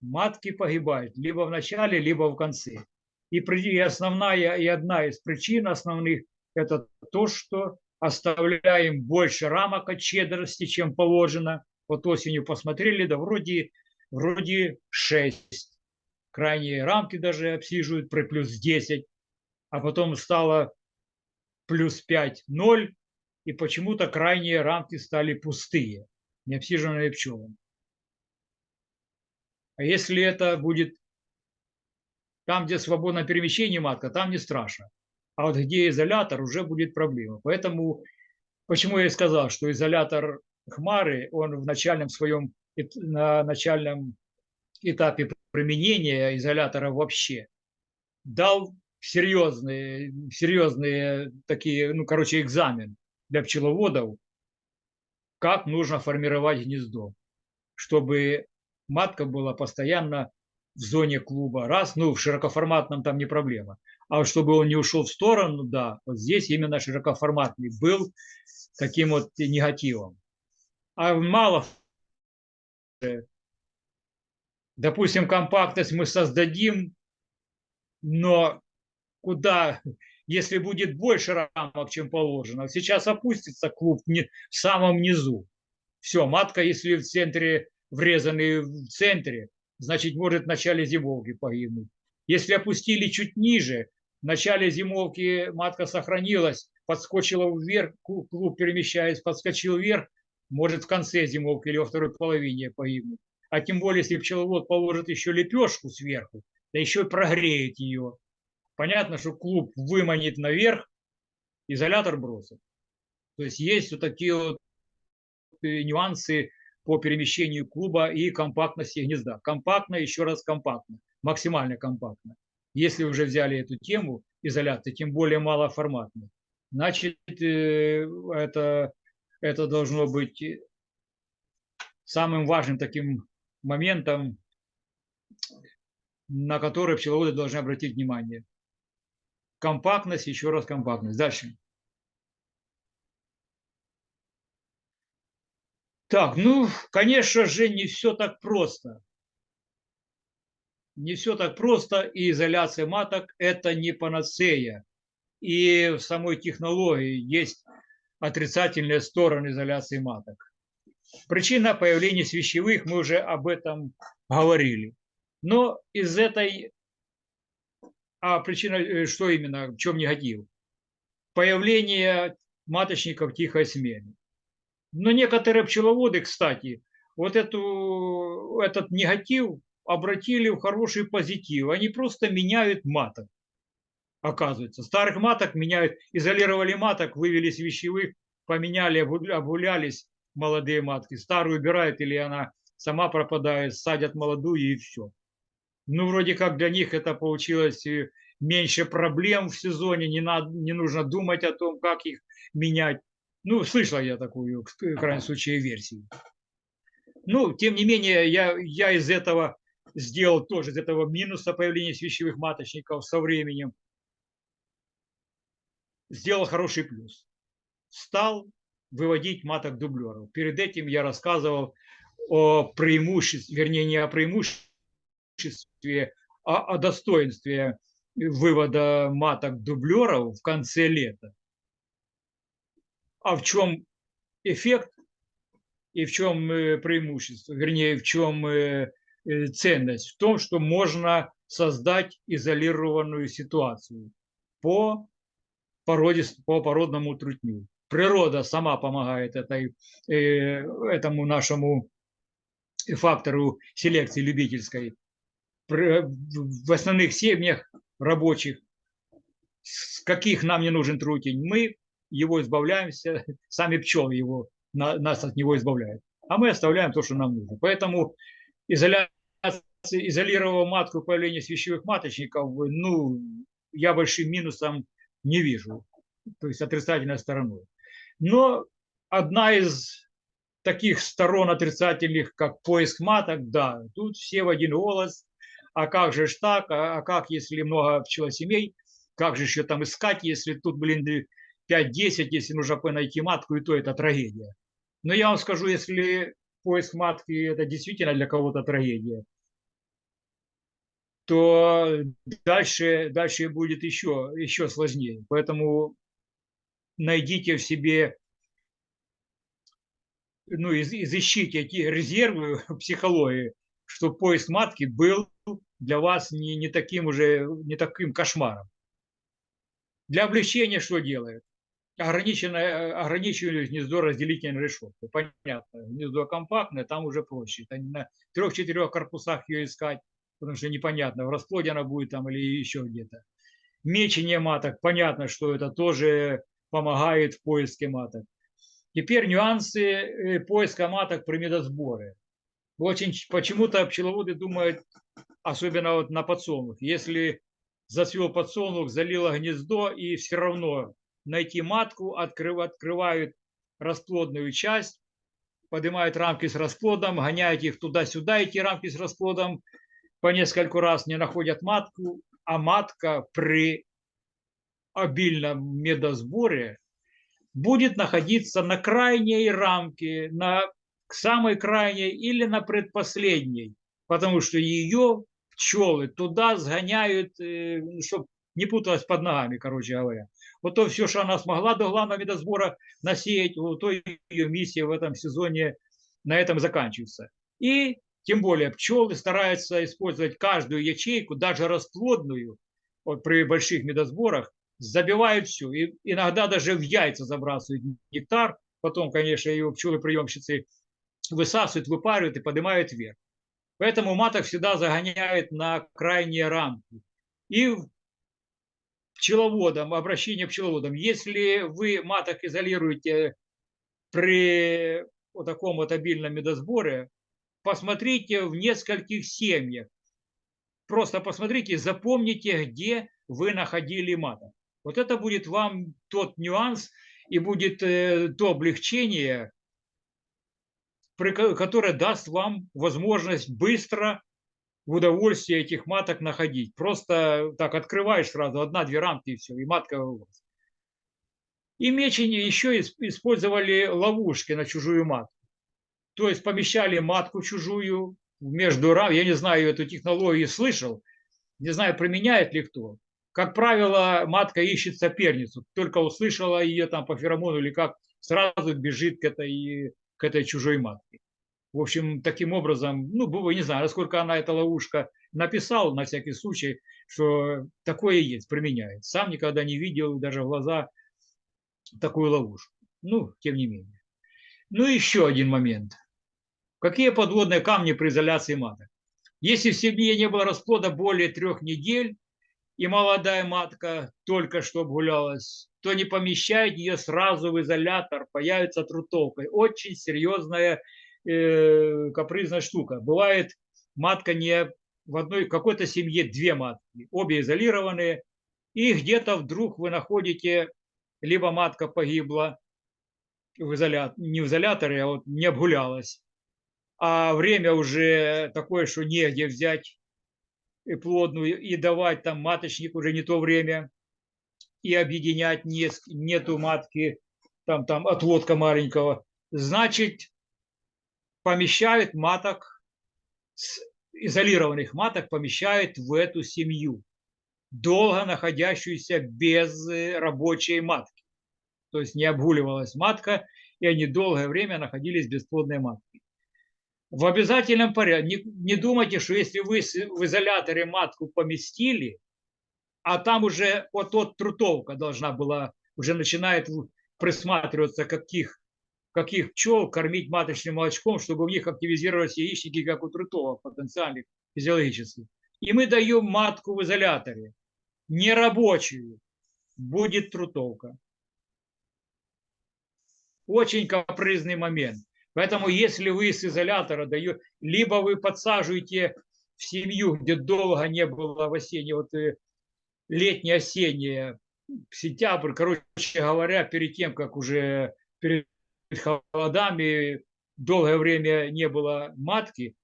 [SPEAKER 1] Матки погибают либо в начале, либо в конце. И основная, и одна из причин основных – это то, что оставляем больше рамок от щедрости, чем положено. Вот осенью посмотрели, да вроде, вроде 6. Крайние рамки даже обсиживают при плюс 10, а потом стало плюс 5, 0, и почему-то крайние рамки стали пустые, не обсиженные пчелами. А если это будет там, где свободное перемещение матка, там не страшно. А вот где изолятор, уже будет проблема. Поэтому, почему я и сказал, что изолятор Хмары, он в начальном своем, на начальном этапе применения изолятора вообще дал серьезные, серьезные такие, ну, короче, экзамен для пчеловодов, как нужно формировать гнездо, чтобы матка была постоянно в зоне клуба, раз, ну, в широкоформатном там не проблема. А чтобы он не ушел в сторону, да, вот здесь именно широкоформатный был таким вот негативом. А мало, допустим, компактность мы создадим, но куда, если будет больше рамок, чем положено, сейчас опустится клуб в самом низу. Все, матка, если в центре, врезанный в центре, значит, может в начале зимовки погибнуть. Если опустили чуть ниже, в начале зимовки матка сохранилась, подскочила вверх, клуб перемещаясь, подскочил вверх, может в конце зимовки или во второй половине погибнуть. А тем более, если пчеловод положит еще лепешку сверху, да еще и прогреет ее. Понятно, что клуб выманит наверх, изолятор бросит. То есть есть вот такие вот э, нюансы по перемещению клуба и компактности гнезда. Компактно, еще раз компактно, максимально компактно. Если уже взяли эту тему изоляции, тем более малоформатной, значит, э, это Это должно быть самым важным таким моментом, на который пчеловоды должны обратить внимание. Компактность, еще раз компактность. Дальше. Так, ну, конечно же, не все так просто. Не все так просто, и изоляция маток – это не панацея. И в самой технологии есть отрицательные стороны изоляции маток. Причина появления свящевых, мы уже об этом говорили. Но из этой... А причина, э, что именно, в чем негатив? Появление маточников тихой смены. Но некоторые пчеловоды, кстати, вот эту, этот негатив обратили в хороший позитив. Они просто меняют маток, оказывается. Старых маток меняют, изолировали маток, вывели с вещевых, поменяли, обгулялись молодые матки. Старую убирают или она сама пропадает, садят молодую и все. Ну, вроде как для них это получилось э, меньше проблем в сезоне, не, надо, не нужно думать о том, как их менять. Ну, слышал я такую, в крайнем случае, версию. Ну, тем не менее, я, я из этого сделал тоже, из этого минуса появления свящевых маточников со временем, сделал хороший плюс. Стал выводить маток дублеров. Перед этим я рассказывал о преимуществе, вернее, не о преимуществе, а о достоинстве вывода маток дублеров в конце лета. А в чем эффект и в чем э, преимущество, вернее, в чем э, ценность? В том, что можно создать изолированную ситуацию по, породе, по породному трутню. Природа сама помогает этой, этому нашему фактору селекции любительской. В основных семьях рабочих, с каких нам не нужен трутень, мы его избавляемся, сами пчелы его, нас от него избавляют. А мы оставляем то, что нам нужно. Поэтому изоляция, изолировав матку появления свящевых маточников, ну, я большим минусом не вижу, то есть отрицательной стороной. Но одна из таких сторон отрицательных, как поиск маток, да, тут все в один голос. А как же ж так? А, а как, если много пчелосемей? Как же еще там искать, если тут, блин, 5-10, если нужно найти матку, и то это трагедия. Но я вам скажу, если поиск матки это действительно для кого-то трагедия, то дальше, дальше будет еще, еще сложнее. Поэтому найдите в себе, ну, из, изыщите эти резервы психологии, что поиск матки был для вас не, не таким уже, не таким кошмаром. Для облегчения что делает? Ограниченное, ограничивали гнездо разделительной решеткой. Понятно, гнездо компактное, там уже проще. Это на трех-четырех корпусах ее искать, потому что непонятно, в расплоде она будет там или еще где-то. Мечение маток, понятно, что это тоже помогает в поиске маток. Теперь нюансы э, поиска маток при медосборе. Очень почему-то пчеловоды думают, особенно вот на подсолнух, если зацвел подсолнух, залило гнездо и все равно найти матку, открыв, открывают расплодную часть, поднимают рамки с расплодом, гоняют их туда-сюда, эти рамки с расплодом, по нескольку раз не находят матку, а матка при обильном медосборе будет находиться на крайней рамке, на самой крайней или на предпоследней, потому что ее пчелы туда сгоняют, э, чтобы не путалась под ногами, короче говоря. Вот то все, что она смогла до главного медосбора насеять, вот то ее миссия в этом сезоне на этом заканчивается. И тем более пчелы стараются использовать каждую ячейку, даже расплодную, вот при больших медосборах, забивают все. И иногда даже в яйца забрасывают нектар. Потом, конечно, его пчелы-приемщицы высасывают, выпаривают и поднимают вверх. Поэтому маток всегда загоняют на крайние рамки. И пчеловодам, обращение к пчеловодам. Если вы маток изолируете при вот таком вот обильном медосборе, посмотрите в нескольких семьях. Просто посмотрите, запомните, где вы находили маток. Вот это будет вам тот нюанс, и будет э, то облегчение, которое даст вам возможность быстро в удовольствие этих маток находить. Просто так открываешь сразу, одна-две рамки и все, и матка вас. И мечени еще использовали ловушки на чужую матку. То есть помещали матку чужую между рам. Я не знаю, эту технологию слышал, не знаю, применяет ли кто. Как правило, матка ищет соперницу. Только услышала ее там по феромону или как, сразу бежит к этой, к этой чужой матке. В общем, таким образом, ну, не знаю, насколько она, эта ловушка, написал на всякий случай, что такое есть, применяет. Сам никогда не видел даже в глаза такую ловушку. Ну, тем не менее. Ну, еще один момент. Какие подводные камни при изоляции маток? Если в семье не было расплода более трех недель, и молодая матка только что обгулялась, то не помещает ее сразу в изолятор, появится трутовкой. Очень серьезная э, капризная штука. Бывает, матка не в одной какой-то семье две матки, обе изолированные, и где-то вдруг вы находите, либо матка погибла в изолят, не в изоляторе, а вот не обгулялась, а время уже такое, что негде взять плодную и давать там маточник уже не то время, и объединять не, нету матки, там, там отводка маленького, значит, помещают маток, изолированных маток помещают в эту семью, долго находящуюся без э, рабочей матки. То есть не обгуливалась матка, и они долгое время находились бесплодной маткой. В обязательном порядке. Не, не думайте, что если вы в изоляторе матку поместили, а там уже вот тот трутовка должна была, уже начинает присматриваться, каких каких пчел кормить маточным молочком, чтобы у них активизировались яичники, как у трутовок потенциальных, физиологических. И мы даем матку в изоляторе, нерабочую, будет трутовка. Очень капризный момент. Поэтому если вы с изолятора даете, либо вы подсаживаете в семью, где долго не было в осеннее, вот э, летнее-осеннее, сентябрь, короче говоря, перед тем, как уже перед холодами долгое время не было матки,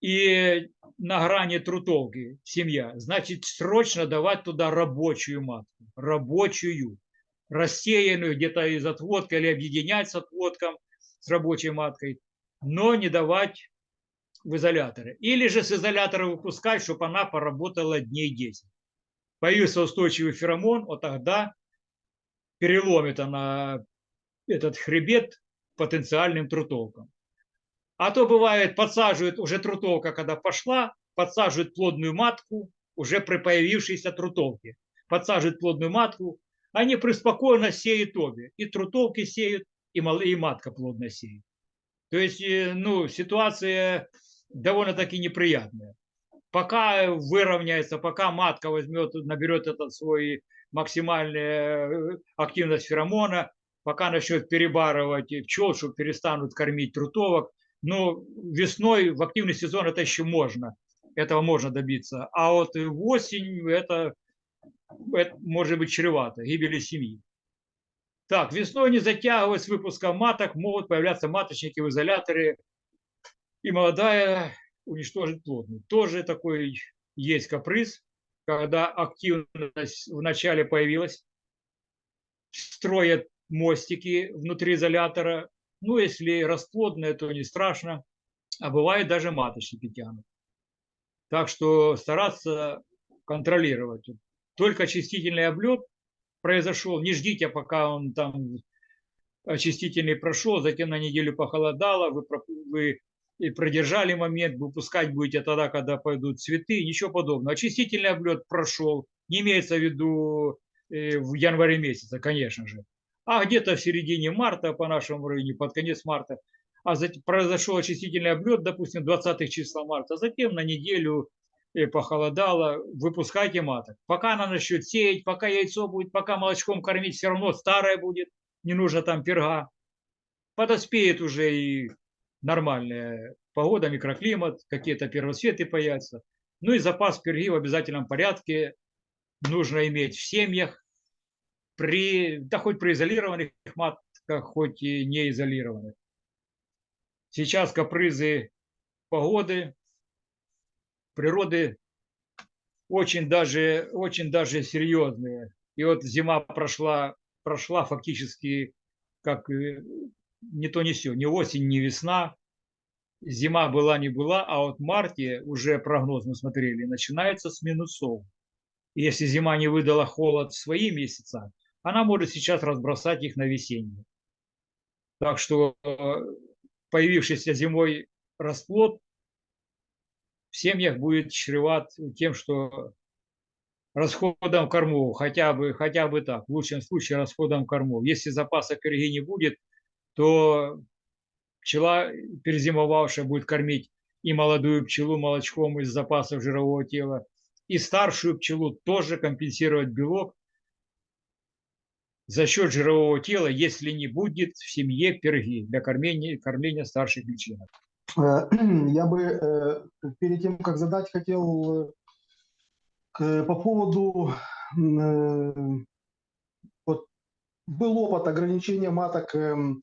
[SPEAKER 1] и на грани трутовки семья, значит, срочно давать туда рабочую матку, рабочую, рассеянную где-то из отводка или объединять с отводком, с рабочей маткой, но не давать в изоляторы. Или же с изолятора выпускать, чтобы она поработала дней 10. Появился устойчивый феромон, вот тогда переломит она этот хребет потенциальным трутовкам. А то бывает, подсаживают уже трутовка, когда пошла, подсаживают плодную матку уже при появившейся трутовке. Подсаживают плодную матку, они преспокойно сеют обе. И трутовки сеют, и матка плодно сеет. То есть, э, ну, ситуация довольно-таки неприятная. Пока выровняется, пока матка возьмет, наберет этот свой максимальную э, активность феромона, пока начнет перебарывать пчел, чтобы перестанут кормить трутовок. Но весной в активный сезон это еще можно, этого можно добиться. А вот в осень это, это может быть чревато, гибели семьи. Так, весной не затягиваясь с выпуском маток, могут появляться маточники в изоляторе, и молодая уничтожить плодную. Тоже такой есть каприз, когда активность вначале появилась, строят мостики внутри изолятора. Ну, если расплодные, то не страшно. А бывает даже маточники тянут. Так что стараться контролировать. Только очистительный облет произошел. Не ждите, пока он там очистительный прошел, затем на неделю похолодало, вы, вы и продержали момент, выпускать будете тогда, когда пойдут цветы, ничего подобного. Очистительный облет прошел, не имеется в виду э, в январе месяце, конечно же а где-то в середине марта по нашему районе, под конец марта, а затем произошел очистительный облет, допустим, 20 числа марта, затем на неделю э, похолодало, выпускайте маток. Пока она начнет сеять, пока яйцо будет, пока молочком кормить, все равно старое будет, не нужно там перга. Подоспеет уже и нормальная погода, микроклимат, какие-то первоцветы появятся. Ну и запас перги в обязательном порядке нужно иметь в семьях, при, да хоть при изолированных матках, хоть и не изолированных. Сейчас капризы погоды, природы очень даже, очень даже серьезные. И вот зима прошла, прошла фактически как э, не то не все, ни осень, ни весна. Зима была, не была, а вот в марте уже прогноз мы смотрели, начинается с минусов. Если зима не выдала холод в свои месяца, она может сейчас разбросать их на весенние. Так что э, появившийся зимой расплод в семьях будет чреват тем, что расходом кормов, хотя бы, хотя бы так, в лучшем случае расходом кормов. Если запаса корреги не будет, то пчела, перезимовавшая, будет кормить и молодую пчелу молочком из запасов жирового тела, и старшую пчелу тоже компенсировать белок за счет жирового тела, если не будет в семье перги для кормления, кормления старших личинок.
[SPEAKER 2] Э, я бы э, перед тем, как задать, хотел э, по поводу вот, был опыт ограничения маток эм,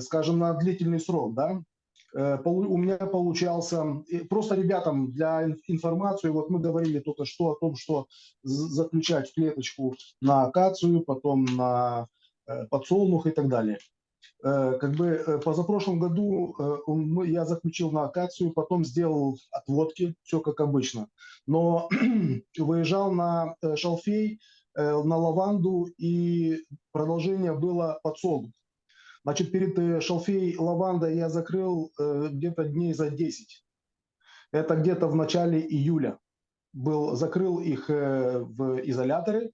[SPEAKER 2] скажем, на длительный срок, да, у меня получался, просто ребятам для информации, вот мы говорили только что о том, что заключать клеточку на акацию, потом на э, подсолнух и так далее. Как бы позапрошлом году я заключил на акацию, потом сделал отводки, все как обычно. Но выезжал на шалфей, на лаванду, и продолжение было подсолнух. Значит, перед э, шалфей лаванда я закрыл э, где-то дней за 10. Это где-то в начале июля. Был, закрыл их э, в изоляторы.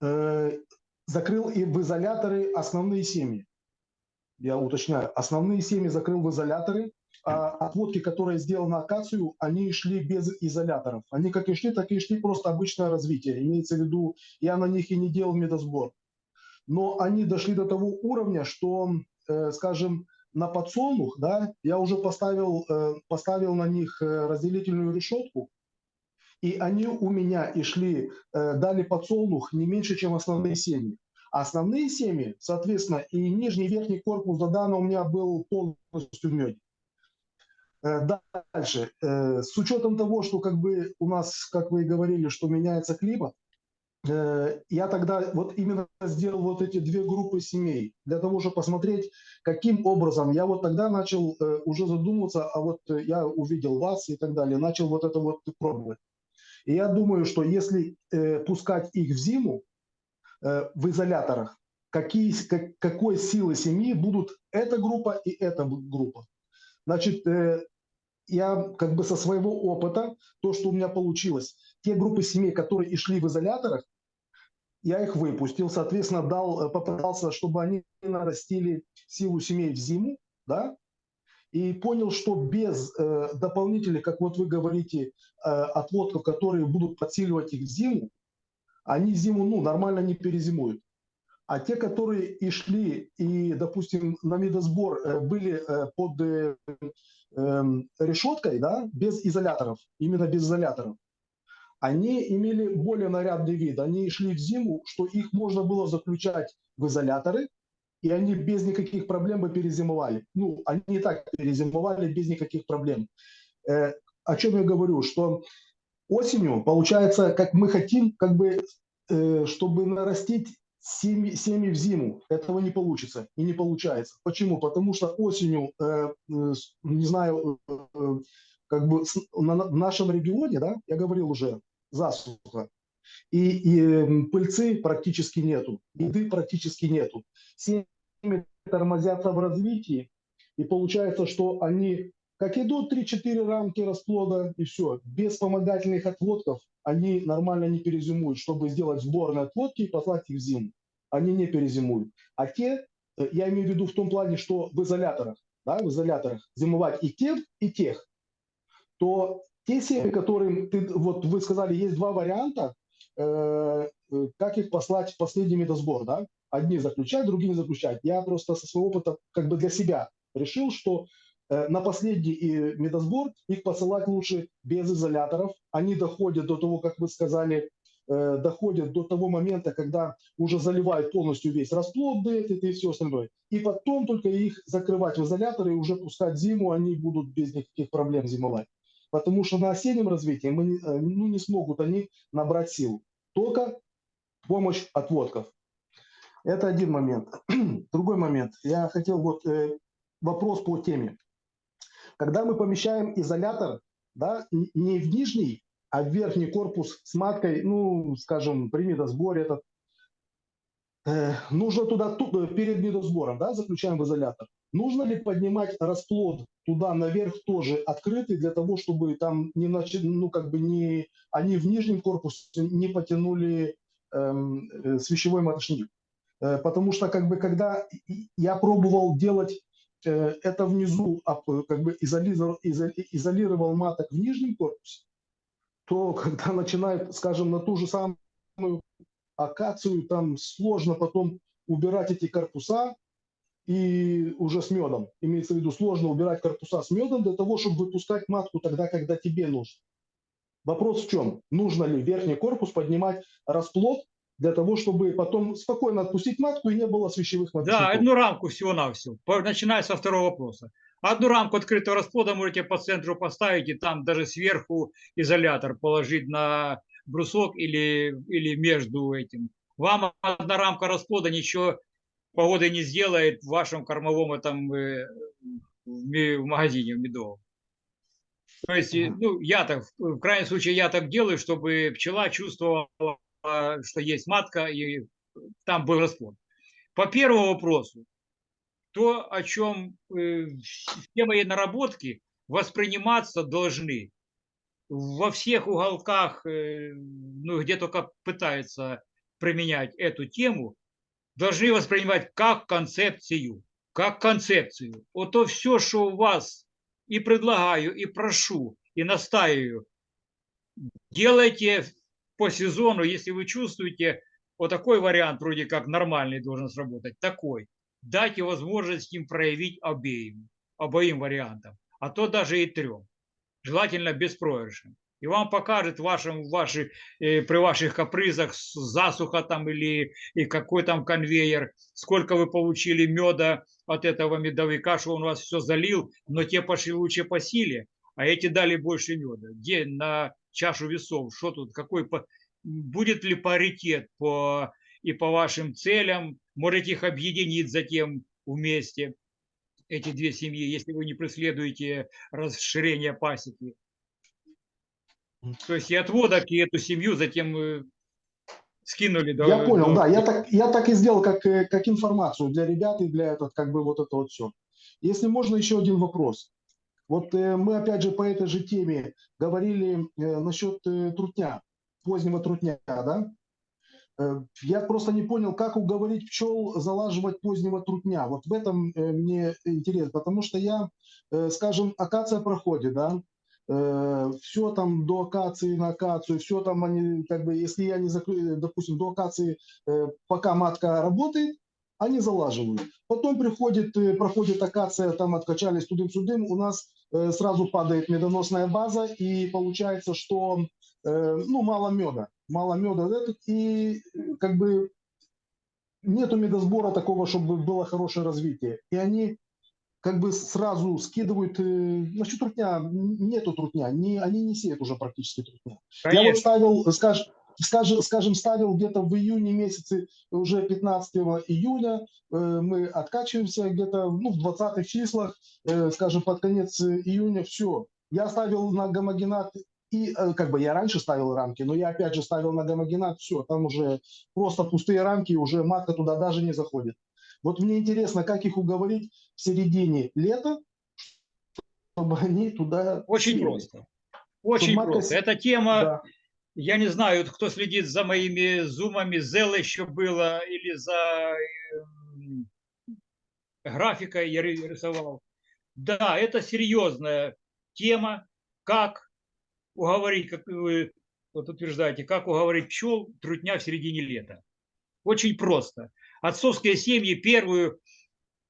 [SPEAKER 2] Закрыл и в изоляторы основные семьи. Я уточняю, основные семьи закрыл в изоляторы, а отводки, которые сделал на акацию, они шли без изоляторов. Они как и шли, так и шли просто обычное развитие. Имеется в виду, я на них и не делал медосбор но они дошли до того уровня, что, э, скажем, на подсолнух, да, я уже поставил, э, поставил на них э, разделительную решетку, и они у меня и шли, дали подсолнух не меньше, чем основные семьи. А основные семьи, соответственно, и нижний, и верхний корпус Додана у меня был полностью в меде. Дальше. С учетом того, что как бы у нас, как вы и говорили, что меняется климат, я тогда вот именно сделал вот эти две группы семей для того, чтобы посмотреть, каким образом. Я вот тогда начал э, уже задумываться, а вот э, я увидел вас и так далее, начал вот это вот пробовать. И я думаю, что если пускать их в зиму в изоляторах, какие, как, какой силы семьи будут эта группа и эта группа. Значит, я как бы со своего опыта, то, что у меня получилось, те группы семей, которые и шли в изоляторах, я их выпустил, соответственно, дал, э, попытался, чтобы они нарастили силу семей в зиму, да, и понял, что без э, дополнительных, как вот вы говорите, э, отводков, которые будут подсиливать их в зиму, они зиму, ну, нормально не перезимуют. А те, которые и шли, и, допустим, на медосбор э, были э, под э, э, решеткой, да, без изоляторов, именно без изоляторов, они имели более нарядный вид. Они шли в зиму, что их можно было заключать в изоляторы, и они без никаких проблем бы перезимовали. Ну, они и так перезимовали без никаких проблем. Э, о чем я говорю? Что осенью, получается, как мы хотим, как бы, э, чтобы нарастить семьи, семьи в зиму. Этого не получится и не получается. Почему? Потому что осенью, э, э, не знаю, э, э как бы в нашем регионе, да, я говорил уже, засуха. И, и пыльцы практически нету, еды практически нету. Семьи тормозятся в развитии, и получается, что они как идут 3-4 рамки расплода, и все. Без вспомогательных отводков они нормально не перезимуют, чтобы сделать сборные отводки и послать их в зиму. Они не перезимуют. А те, э, я имею в виду в том плане, что в изоляторах, да, в изоляторах зимовать и тех, и тех, то те семьи, которым ты, вот вы сказали, есть два варианта, э, э, как их послать в последний медосбор, да? Одни заключать, другие не заключать. Я просто со своего опыта как бы для себя решил, что э, на последний медосбор их посылать лучше без изоляторов. Они доходят до того, как вы сказали, э, доходят до того момента, когда уже заливают полностью весь расплод этот и все остальное. И потом только их закрывать в изоляторы и уже пускать зиму, они будут без никаких проблем зимовать. Потому что на осеннем развитии мы, э, ну, не смогут они набрать силу. Только помощь отводков. Это один момент. Другой момент. Я хотел вот э, вопрос по теме. Когда мы помещаем изолятор, да, не в нижний, а в верхний корпус с маткой, ну, скажем, при медосборе этот, э, нужно туда ту- э, перед медосбором, да, заключаем в изолятор. Нужно ли поднимать расплод туда наверх тоже открытый для того, чтобы там не начали, ну, как бы не, они в нижнем корпусе не потянули эм, э, свящевой маточник? Э, Потому что, как бы, когда я пробовал делать э, это внизу, а, п- как бы изолировал, изо- изолировал маток в нижнем корпусе, то когда начинает, скажем, на ту же самую акацию, там сложно потом убирать эти корпуса и уже с медом. Имеется в виду, сложно убирать корпуса с медом для того, чтобы выпускать матку тогда, когда тебе нужно. Вопрос в чем? Нужно ли верхний корпус поднимать расплод для того, чтобы потом спокойно отпустить матку и не было свящевых
[SPEAKER 1] Да,
[SPEAKER 2] маточников?
[SPEAKER 1] одну рамку всего-навсего, начиная со второго вопроса. Одну рамку открытого расплода можете по центру поставить и там даже сверху изолятор положить на брусок или, или между этим. Вам одна рамка расплода ничего погоды не сделает в вашем кормовом этом э, в магазине в медовом. То есть, э, ну, я так, в крайнем случае, я так делаю, чтобы пчела чувствовала, что есть матка и там был расплод. По первому вопросу, то, о чем э, все мои наработки восприниматься должны во всех уголках, э, ну, где только пытаются применять эту тему, должны воспринимать как концепцию, как концепцию. Вот то все, что у вас и предлагаю, и прошу, и настаиваю, делайте по сезону, если вы чувствуете, вот такой вариант вроде как нормальный должен сработать, такой. Дайте возможность им проявить обеим, обоим вариантам, а то даже и трем. Желательно беспроигрышным. И вам покажет вашим, ваши, э, при ваших капризах засуха там или и какой там конвейер, сколько вы получили меда от этого медовика, что он вас все залил, но те пошли лучше по силе, а эти дали больше меда. Где на чашу весов, что тут, какой, по- будет ли паритет по, и по вашим целям, можете их объединить затем вместе, эти две семьи, если вы не преследуете расширение пасеки. То есть и отводок, и эту семью затем э, скинули. до-
[SPEAKER 2] Я понял,
[SPEAKER 1] до-
[SPEAKER 2] да. Я так, я так и сделал, как, э, как информацию для ребят и для этот, как бы вот это вот все. Если можно, еще один вопрос. Вот э, мы опять же по этой же теме говорили э, насчет э, трутня, позднего трутня, да? Э, я просто не понял, как уговорить пчел залаживать позднего трутня. Вот в этом э, мне интересно, потому что я, э, скажем, акация проходит, да? Все там до акации на акацию, все там они, как бы, если я не закрою, допустим, до акации, э, пока матка работает, они залаживают. Потом приходит, э, проходит акация, там откачались тудым-сюдым, у нас э, сразу падает медоносная база, и получается, что э, ну, мало меда. Мало меда, и э, как бы нету медосбора такого, чтобы было хорошее развитие. И они как бы сразу скидывают, э, насчет трутня, нету трутня, не, они не сеют уже практически трутня. Я вот
[SPEAKER 1] Конечно.
[SPEAKER 2] ставил, скажем, скажем, скажем, ставил где-то в июне месяце, уже 15 июня, э, мы откачиваемся где-то ну, в 20 числах, э, скажем, под конец э, июня, все. Я ставил на гомогенат, и э, как бы я раньше ставил рамки, но я опять же ставил на гомогенат, все, там уже просто пустые рамки, уже матка туда даже не заходит. Вот мне интересно, как их уговорить в середине лета, чтобы они туда
[SPEAKER 1] Очень
[SPEAKER 2] сели.
[SPEAKER 1] просто. Очень
[SPEAKER 2] матка
[SPEAKER 1] просто. Эта тема,
[SPEAKER 2] Да.
[SPEAKER 1] я не знаю, кто следит за моими зумами, Зел еще было, или за эм, графикой я ри- рисовал. Да, это серьезная тема, как уговорить, как вы вот утверждаете, как уговорить пчел трутня в середине лета. Очень просто. Отцовские семьи первую,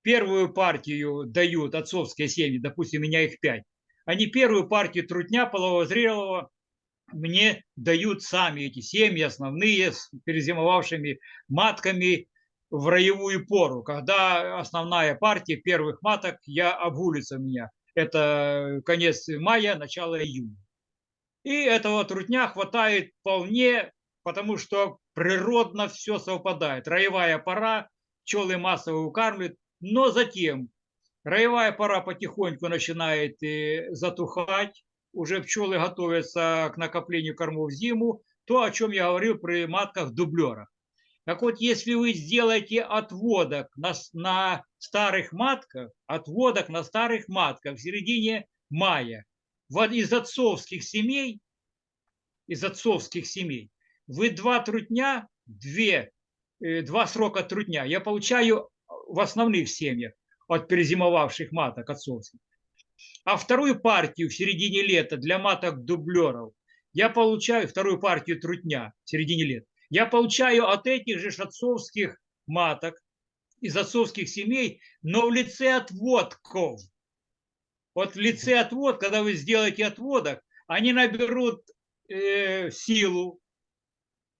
[SPEAKER 1] первую партию дают, отцовские семьи, допустим, у меня их пять. Они первую партию трутня половозрелого мне дают сами эти семьи основные с перезимовавшими матками в роевую пору, когда основная партия первых маток я обгулится у меня. Это конец мая, начало июня. И этого трутня хватает вполне, потому что природно все совпадает. Роевая пора, пчелы массово укармливают, но затем роевая пора потихоньку начинает э, затухать, уже пчелы готовятся к накоплению кормов в зиму, то, о чем я говорил при матках-дублерах. Так вот, если вы сделаете отводок на, на старых матках, отводок на старых матках в середине мая, из отцовских семей, из отцовских семей, вы два трутня, две, э, два срока трутня я получаю в основных семьях от перезимовавших маток отцовских. А вторую партию в середине лета для маток дублеров я получаю, вторую партию трутня в середине лета, я получаю от этих же отцовских маток, из отцовских семей, но в лице отводков. Вот в лице отвод, когда вы сделаете отводок, они наберут э, силу,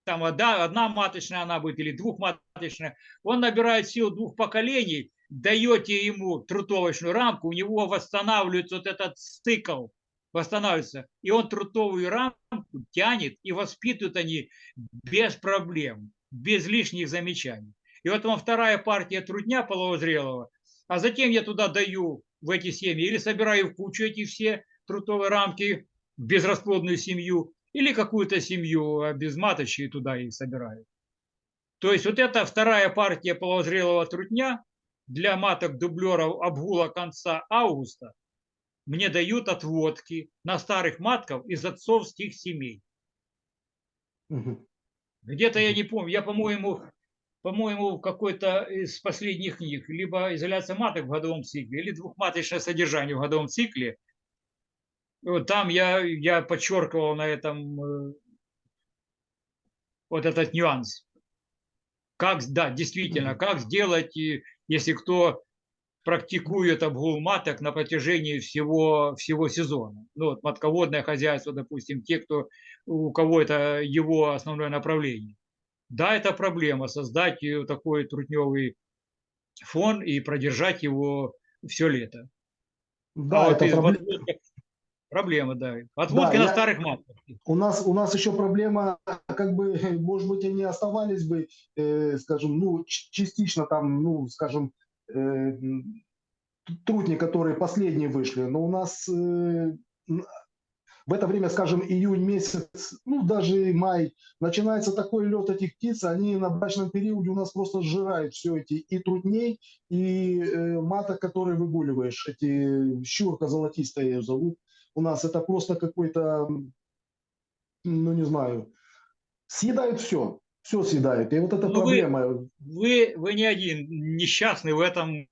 [SPEAKER 1] там одна, одна маточная она будет или двухматочная, он набирает силу двух поколений, даете ему трутовочную рамку, у него восстанавливается вот этот стыкл, восстанавливается, и он трутовую рамку тянет, и воспитывают они без проблем, без лишних замечаний. И вот вам вторая партия трудня половозрелого, а затем я туда даю в эти семьи или собираю в кучу эти все трутовые рамки, безрасплодную семью, или какую-то семью а без маточи туда их собираю. То есть вот эта вторая партия половозрелого трутня для маток дублеров обгула конца августа мне дают отводки на старых матков из отцовских семей. Угу. Где-то я не помню, я, по-моему, по-моему, в какой-то из последних книг, либо изоляция маток в годовом цикле, или двухматочное содержание в годовом цикле. Там я, я подчеркивал на этом э, вот этот нюанс. Как, да, действительно, как сделать, если кто практикует обгул маток на протяжении всего, всего сезона. Ну, вот матководное хозяйство, допустим, те, кто, у кого это его основное направление. Да, это проблема, создать такой трутневый фон и продержать его все лето.
[SPEAKER 2] Да, а это вот проблема.
[SPEAKER 1] Проблема, да. Отводки да, на я... старых матках.
[SPEAKER 2] У нас, у нас еще проблема, как бы, может быть, они оставались бы, э, скажем, ну, частично там, ну, скажем, Э, трутни, которые последние вышли, но у нас э, в это время, скажем, июнь месяц, ну даже май, начинается такой лед этих птиц, они на брачном периоде у нас просто сжирают все эти и трутней, и э, маток, которые выгуливаешь, эти щурка золотистая ее зовут. У нас это просто какой-то, ну не знаю, съедают все все съедает. И вот эта ну, проблема.
[SPEAKER 1] Вы, вы, вы не один несчастный в этом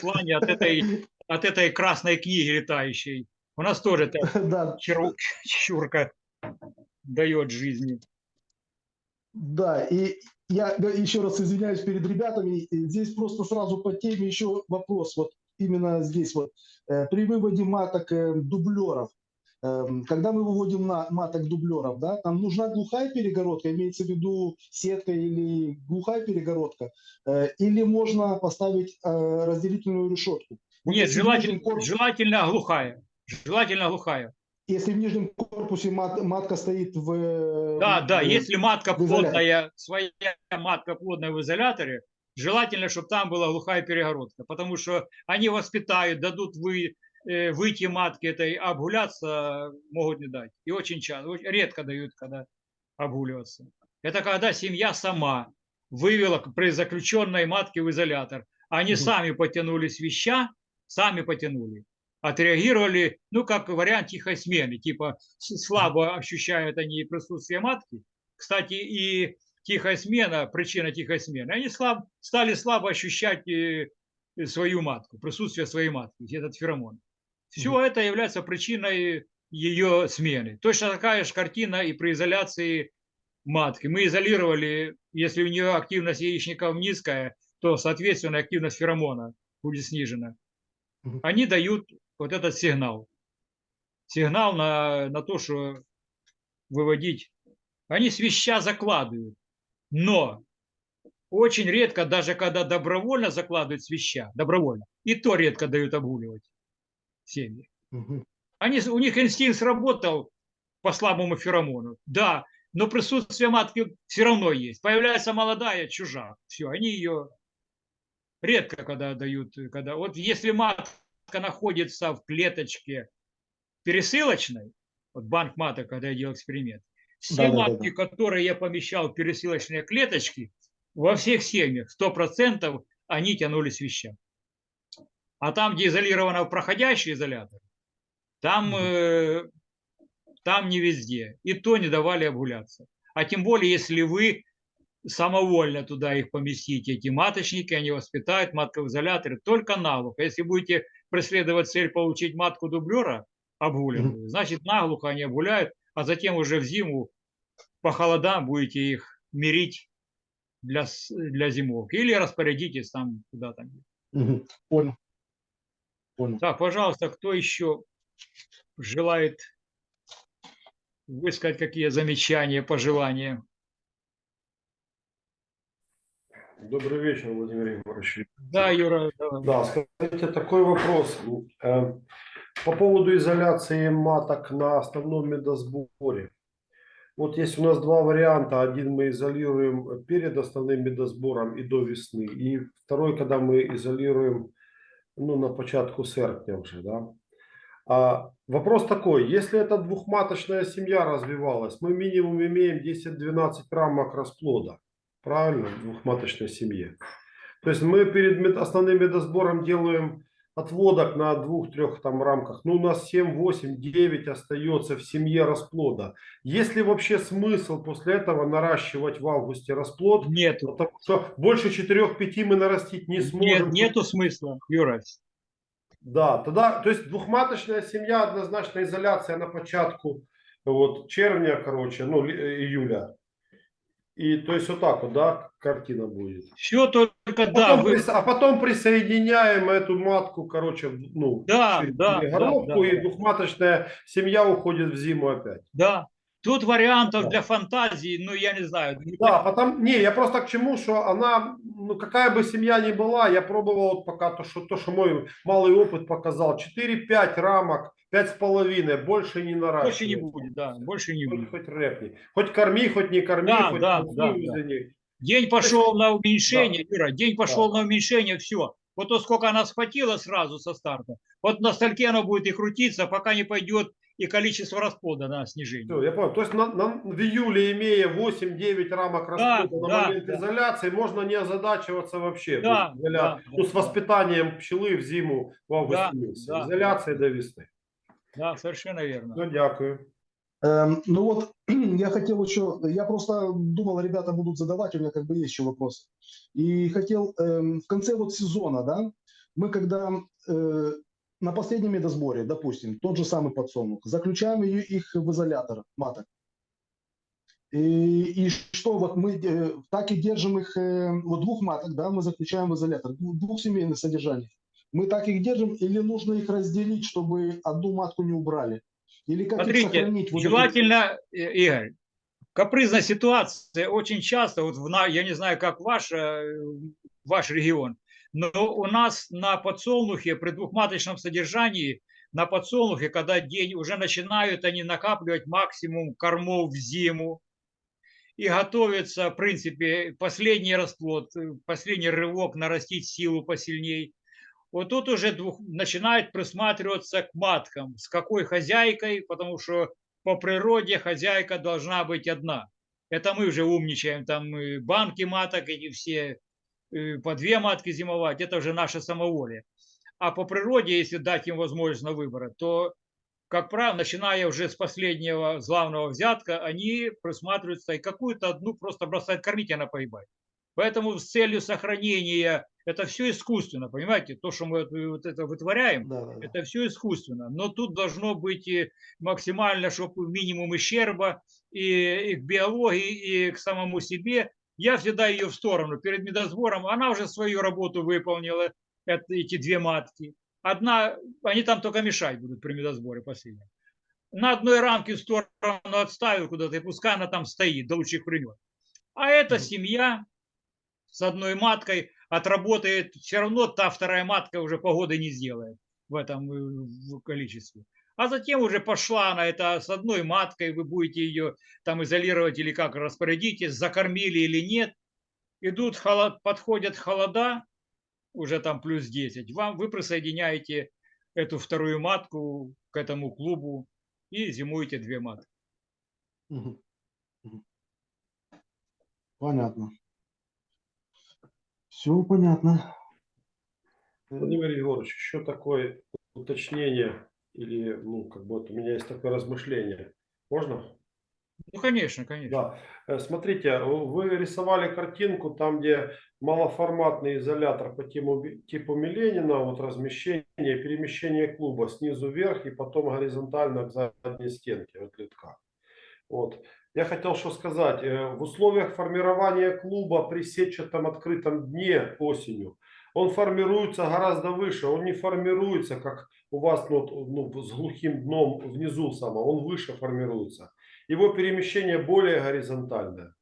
[SPEAKER 1] плане от этой, от этой красной книги летающей. У нас тоже да. чурка дает жизни.
[SPEAKER 2] Да, и я еще раз извиняюсь перед ребятами. Здесь просто сразу по теме еще вопрос. Вот именно здесь вот. Э, при выводе маток э, дублеров Эм, когда мы выводим на маток дублеров, да, там нужна глухая перегородка, имеется в виду сетка или глухая перегородка, э, или можно поставить разделительную решетку.
[SPEAKER 1] Вот Нет, желательно, корпус... желательно глухая. Желательно глухая.
[SPEAKER 2] Если в нижнем корпусе мат, матка стоит в...
[SPEAKER 1] Да, в, да, в, если матка плотная, своя матка плотная в изоляторе, желательно, чтобы там была глухая перегородка, потому что они воспитают, дадут вы, Э, выйти матки этой обгуляться могут не дать. И очень часто, редко дают, когда обгуливаться. Это когда семья сама вывела при заключенной матке в изолятор. Они угу. сами потянули свища, сами потянули. Отреагировали, ну, как вариант тихой смены. Типа слабо ощущают они присутствие матки. Кстати, и тихая смена, причина тихой смены. Они слаб, стали слабо ощущать э, свою матку, присутствие своей матки, этот феромон. Все это является причиной ее смены. Точно такая же картина и при изоляции матки. Мы изолировали, если у нее активность яичников низкая, то, соответственно, активность феромона будет снижена. Они дают вот этот сигнал. Сигнал на, на то, что выводить. Они свища закладывают. Но очень редко, даже когда добровольно закладывают свища, добровольно, и то редко дают обгуливать семьи. Они, у них инстинкт сработал по слабому феромону, да, но присутствие матки все равно есть. Появляется молодая чужак, все, они ее редко когда дают, когда вот если матка находится в клеточке пересылочной, вот банк маток, когда я делал эксперимент, все
[SPEAKER 2] Да-да-да-да.
[SPEAKER 1] матки, которые я помещал в пересылочные клеточки, во всех семьях 100% они тянули свища. А там, где изолировано проходящий изолятор, там, э, там не везде. И то не давали обгуляться. А тем более, если вы самовольно туда их поместите, эти маточники, они воспитают матку в изоляторе только наглухо. Если будете преследовать цель получить матку дублера обгуленную, значит наглухо они обгуляют, а затем уже в зиму по холодам будете их мирить для, для зимовки. Или распорядитесь там куда-то.
[SPEAKER 2] Мгм. Понял. Понял.
[SPEAKER 1] Так, пожалуйста, кто еще желает высказать какие замечания, пожелания?
[SPEAKER 3] Добрый вечер, Владимир Егорович.
[SPEAKER 1] Да, Юра, давай.
[SPEAKER 3] Да, скажите, такой вопрос. Э, По поводу изоляции маток на основном медосборе. Вот есть у нас два варианта. Один мы изолируем перед основным медосбором и до весны. И второй, когда мы изолируем ну, на початку серпня уже. Да? А вопрос такой. Если эта двухматочная семья развивалась, мы минимум имеем 10-12 рамок расплода. Правильно? В двухматочной семье. То есть мы перед основным медосбором делаем отводок на двух-трех там рамках. Ну, у нас 7, 8, 9 остается в семье расплода. Есть ли вообще смысл после этого наращивать в августе расплод?
[SPEAKER 1] Нету.
[SPEAKER 3] Потому что больше 4-5 мы нарастить не сможем.
[SPEAKER 1] Нет, нету смысла, Юра.
[SPEAKER 3] Да, тогда, то есть двухматочная семья, однозначно изоляция на початку вот, червня, короче, ну, э, июля. И то есть вот так вот, да, картина будет.
[SPEAKER 1] Все только
[SPEAKER 3] Потом
[SPEAKER 1] да, вы,
[SPEAKER 3] а потом присоединяем эту матку, короче, ну,
[SPEAKER 1] Да, да,
[SPEAKER 3] горловку,
[SPEAKER 1] да, да,
[SPEAKER 3] и двухматочная семья уходит в зиму опять.
[SPEAKER 1] да. Тут вариантов
[SPEAKER 3] Да.
[SPEAKER 1] для фантазии, ну я не знаю. не
[SPEAKER 3] Да, потом, не, я просто к чему, что она, ну какая бы семья ни была, я пробовал вот пока то, что, то, что мой малый опыт показал, 4-5 рамок, 5,5, больше не наращивать.
[SPEAKER 1] Больше не будет, да, больше не
[SPEAKER 3] Хоть,
[SPEAKER 1] будет.
[SPEAKER 3] хоть рэпни. Хоть корми, хоть не корми,
[SPEAKER 1] Да,
[SPEAKER 3] хоть
[SPEAKER 1] да, да, да. День пошел на уменьшение, Юра, день пошел
[SPEAKER 3] Да.
[SPEAKER 1] на уменьшение, все. Вот то, сколько она схватила сразу со старта, вот на стальке она будет и крутиться, пока не пойдет и количество расплода на снижение.
[SPEAKER 3] Всё, я понял. То есть на, на- в июле, имея 8-9 рамок
[SPEAKER 1] Да,
[SPEAKER 3] расплода
[SPEAKER 1] да,
[SPEAKER 3] на момент
[SPEAKER 1] да.
[SPEAKER 3] изоляции, можно не озадачиваться вообще.
[SPEAKER 1] Да,
[SPEAKER 3] есть изоля-
[SPEAKER 1] да,
[SPEAKER 3] ну, с
[SPEAKER 1] да.
[SPEAKER 3] воспитанием пчелы в зиму, в августе
[SPEAKER 1] Да,
[SPEAKER 3] месяце.
[SPEAKER 1] да,
[SPEAKER 3] Изоляция до весны.
[SPEAKER 1] Да, совершенно верно.
[SPEAKER 3] Ну, дякую.
[SPEAKER 2] Эм, ну вот, я хотел еще, я просто думал, ребята будут задавать, у меня как бы есть еще вопрос. И хотел эм, в конце вот сезона, да, мы когда э, на последнем медосборе, допустим, тот же самый подсолнух, заключаем их в изолятор маток. И, и что, вот мы э, так и держим их, э, вот двух маток, да, мы заключаем в изолятор, двух- двухсемейных содержаний. Мы так их держим или нужно их разделить, чтобы одну матку не убрали? Или как
[SPEAKER 1] Смотрите,
[SPEAKER 2] сохранить? вот эту-
[SPEAKER 1] желательно, э, Игорь, капризная ситуация очень часто, вот в, я не знаю, как ваш, э, ваш регион, но у нас на подсолнухе при двухматочном содержании, на подсолнухе, когда день уже начинают они накапливать максимум кормов в зиму, и готовится, в принципе, последний расплод, э, последний рывок нарастить силу посильней. Вот тут уже двух, начинает присматриваться к маткам, с какой хозяйкой, потому что по природе хозяйка должна быть одна. Это мы уже умничаем, там э, банки маток, эти все по две матки зимовать, это уже наше самоволие. А по природе, если дать им возможность на выбор, то, как правило, начиная уже с последнего главного взятка, они присматриваются и какую-то одну просто бросают кормить, и она погибает. Поэтому с целью сохранения, это все искусственно, понимаете, то, что мы вот, вот это вытворяем,
[SPEAKER 2] Да, да, да.
[SPEAKER 1] это все искусственно. Но тут должно быть максимально, чтобы минимум ущерба и, и к биологии, и к самому себе. Я всегда ее в сторону. Перед медосбором она уже свою работу выполнила, это, эти две матки. Одна, они там только мешать будут при медосборе последнем. на одной рамке в сторону отставил куда-то, и пускай она там стоит до лучших времен. А эта семья с одной маткой отработает, все равно та вторая матка уже погоды не сделает в этом э, в количестве. А затем уже пошла она, это с одной маткой, вы будете ее там изолировать или как распорядитесь, закормили или нет. Идут, холод, подходят холода, уже там плюс 10, вам, вы присоединяете эту вторую матку к этому клубу и зимуете две матки.
[SPEAKER 2] Понятно. Все понятно. Э,
[SPEAKER 3] Владимир Егорович, еще такое уточнение или, ну, как бы вот у меня есть такое размышление. Можно?
[SPEAKER 1] Ну, конечно, конечно.
[SPEAKER 3] Да. Э, Смотрите, вы рисовали картинку там, где малоформатный изолятор по типу, типу Миленина, вот размещение, перемещение клуба снизу вверх и потом горизонтально к задней стенке вот литка. Вот. Я хотел что сказать. Э, В условиях формирования клуба при сетчатом открытом дне осенью, он формируется гораздо выше. Он не формируется, как у вас ну, ну, с глухим дном внизу само. Он выше формируется. Его перемещение более горизонтальное.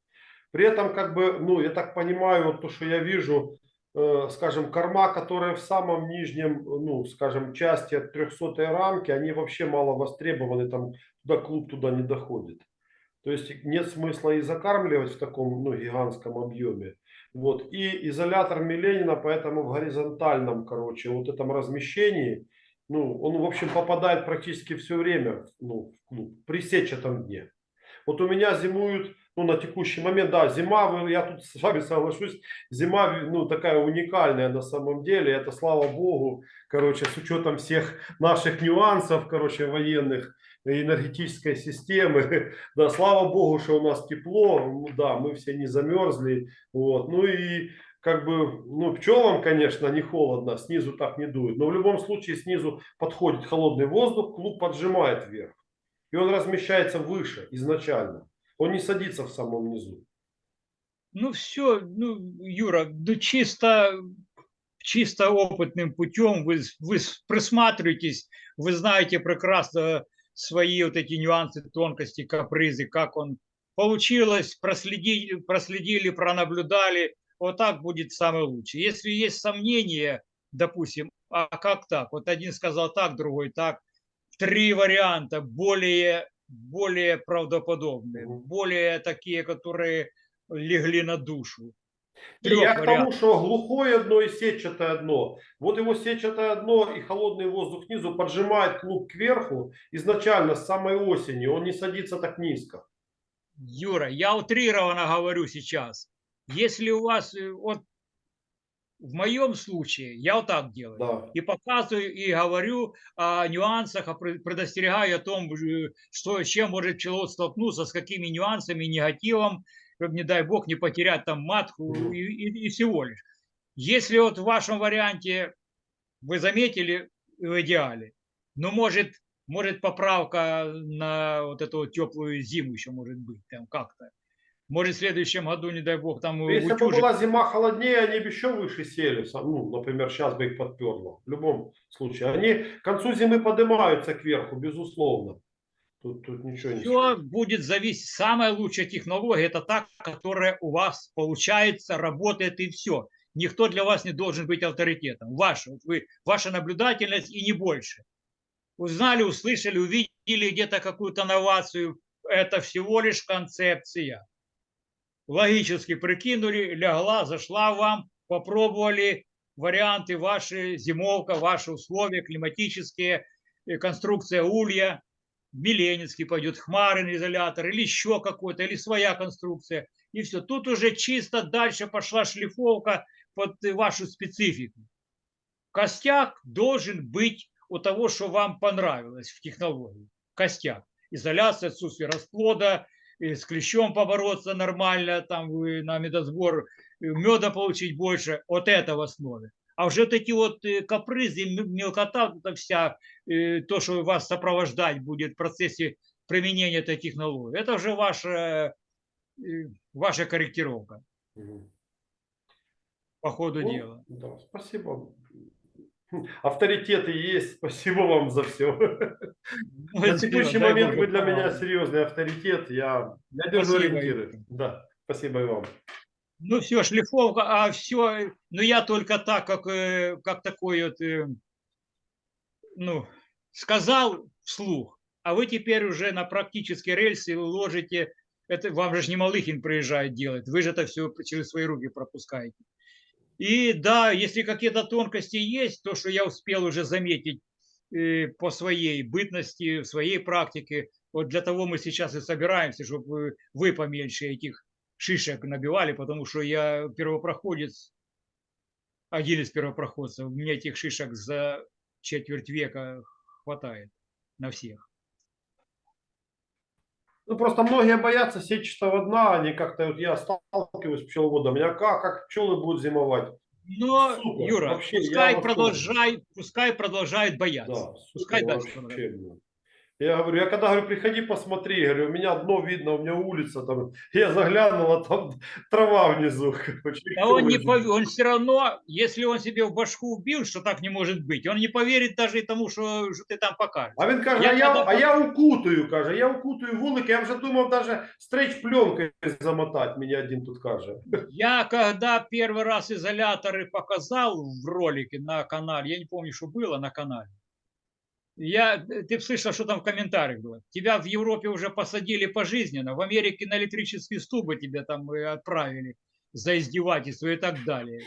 [SPEAKER 3] При этом, как бы, ну, я так понимаю, вот то, что я вижу, э, скажем, корма, которые в самом нижнем, ну, скажем, части от 300 рамки, они вообще мало востребованы, там туда клуб туда не доходит. То есть нет смысла и закармливать в таком ну, гигантском объеме. Вот. И изолятор Миленина, поэтому в горизонтальном, короче, вот этом размещении, ну, он, в общем, попадает практически все время ну, клуб, при сетчатом дне. Вот у меня зимуют, ну, на текущий момент, да, зима, я тут с вами соглашусь, зима, ну, такая уникальная на самом деле, это, слава богу, короче, с учетом всех наших нюансов, короче, военных, энергетической системы, да, слава богу, что у нас тепло, ну, да, мы все не замерзли, вот, ну и как бы, ну, пчелам, конечно, не холодно, снизу так не дует, но в любом случае снизу подходит холодный воздух, клуб поджимает вверх. И он размещается выше изначально. Он не садится в самом низу.
[SPEAKER 1] Ну, все, ну, Юра, ну, чисто, чисто опытным путем вы, вы присматриваетесь, вы знаете прекрасно свои вот эти нюансы, тонкости, капризы, как он получилось, проследили, проследили, пронаблюдали, вот так будет самое лучшее. Если есть сомнения, допустим, а как так? Вот один сказал так, другой так. Три варианта более, более правдоподобные, более такие, которые легли на душу. Трех
[SPEAKER 3] я к тому, что глухое дно и сетчатое дно. Вот его сетчатое дно и холодный воздух снизу поджимает клуб кверху изначально с самой осени. Он не садится так низко.
[SPEAKER 1] Юра, я утрированно говорю сейчас. Если у вас, э, вот в моем случае, я вот так делаю.
[SPEAKER 3] Да.
[SPEAKER 1] И показываю, и говорю о нюансах, о предостерегаю о том, э, что, чем может пчеловод столкнуться, с какими нюансами, негативом, чтобы, не дай бог, не потерять там матку и, и- и всего лишь. Если вот в вашем варианте вы заметили в идеале, но может, может поправка на вот эту вот теплую зиму еще может быть там как-то. Может в следующем году, не дай бог, там
[SPEAKER 3] Если бы
[SPEAKER 1] утюжик
[SPEAKER 3] была зима холоднее, они бы еще выше сели. Ну, например, сейчас бы их подперло. В любом случае. Они к концу зимы поднимаются кверху, безусловно. Тут, тут ничего не
[SPEAKER 1] Все
[SPEAKER 3] скажешь.
[SPEAKER 1] будет зависеть. Самая лучшая технология это та, которая у вас получается, работает и все. Никто для вас не должен быть авторитетом. Ваша, вы, ваша наблюдательность и не больше. Узнали, услышали, увидели где-то какую-то новацию. Это всего лишь концепция. Логически прикинули, лягла, зашла вам, попробовали варианты ваши, зимовка, ваши условия климатические, э, конструкция улья, Миленинский пойдет, Хмарин изолятор, или еще какой-то, или своя конструкция. И все. Тут уже чисто дальше пошла шлифовка под э, вашу специфику. Костяк должен быть у того, что вам понравилось в технологии. Костяк. Изоляция, отсутствие расплода, и с клещом побороться нормально, там на медосбор меда получить больше. Вот это в основе. А уже вот эти вот э, капризы, мелкота, эта вся, э, то, что вас сопровождать будет в процессе применения этой технологии, это уже ваша, э, ваша корректировка
[SPEAKER 3] Мгм.
[SPEAKER 1] по ходу
[SPEAKER 3] Ну,
[SPEAKER 1] дела.
[SPEAKER 3] да, спасибо. Авторитеты есть. Спасибо вам за все.
[SPEAKER 1] Ну,
[SPEAKER 3] На текущий
[SPEAKER 1] дай
[SPEAKER 3] момент вы для меня серьезный авторитет. Я, я держу ориентиры. Да, спасибо и вам.
[SPEAKER 1] Ну все, шлифовка, а все, ну я только так, как, э, как такой вот, э, ну, сказал вслух, а вы теперь уже на практические рельсы ложите, это вам же не Малыхин приезжает делать, вы же это все через свои руки пропускаете. И да, если какие-то тонкости есть, то, что я успел уже заметить э, по своей бытности, в своей практике, вот для того мы сейчас и собираемся, чтобы вы поменьше этих шишек набивали, потому что я первопроходец, один из первопроходцев, у меня этих шишек за четверть века хватает на всех.
[SPEAKER 3] Ну, просто многие боятся сетчатого дна, они как-то, вот я сталкиваюсь с пчеловодом, меня как, как пчелы будут зимовать?
[SPEAKER 1] Но, Юра,
[SPEAKER 3] вообще, я
[SPEAKER 1] пускай, продолжай, пускай продолжают бояться.
[SPEAKER 3] Да,
[SPEAKER 1] Пускай дальше
[SPEAKER 3] вообще. Я говорю, я когда говорю, приходи посмотри, говорю, у меня дно видно, у меня улица там, я заглянул, а там трава внизу. короче,
[SPEAKER 1] А он не пов- он все равно, если он себе в башку убил, что так не может быть, он не поверит даже и тому, что, что ты там покажешь.
[SPEAKER 3] А він каже,
[SPEAKER 1] Я
[SPEAKER 3] а я, а я укутаю, каже, я укутаю вулики, я вже думав даже стрейч пленкою замотати, мені один тут каже.
[SPEAKER 1] Я когда первый раз изоляторы показал в ролике на канале, я не помню, что было на канале, я, ты б слышал, что там в комментариях было. Тебя в Европе уже посадили пожизненно, в Америке на электрические стубы тебя там э, отправили за издевательство и так далее.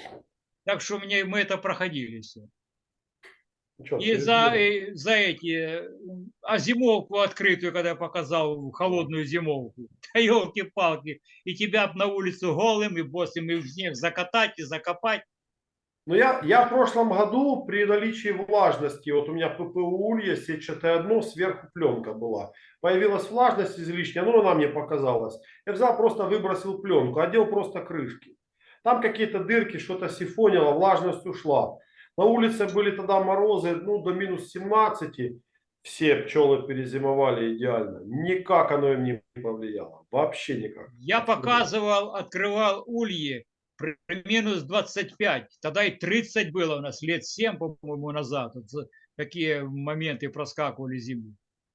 [SPEAKER 1] Так что мне, мы это проходили все.
[SPEAKER 3] Чё,
[SPEAKER 1] И за,
[SPEAKER 3] серьезно?
[SPEAKER 1] э, за эти, э, а зимовку открытую, когда я показал, холодную зимовку, да елки-палки, и тебя на улицу голым и босым и в снег закатать и закопать.
[SPEAKER 3] Ну, я, я в прошлом году при наличии влажности, вот у меня ППУ улья, сетчатое дно, сверху пленка была. Появилась влажность излишняя, ну, она мне показалась. Я взял, просто выбросил пленку, одел просто крышки. Там какие-то дырки, что-то сифонило, влажность ушла. На улице были тогда морозы, ну, до минус 17. Все пчелы перезимовали идеально. Никак оно им не повлияло. Вообще никак.
[SPEAKER 1] Я показывал, открывал ульи минус 25, тогда и 30 было у нас, лет 7, по-моему, назад. Вот такие моменты проскакивали зимой.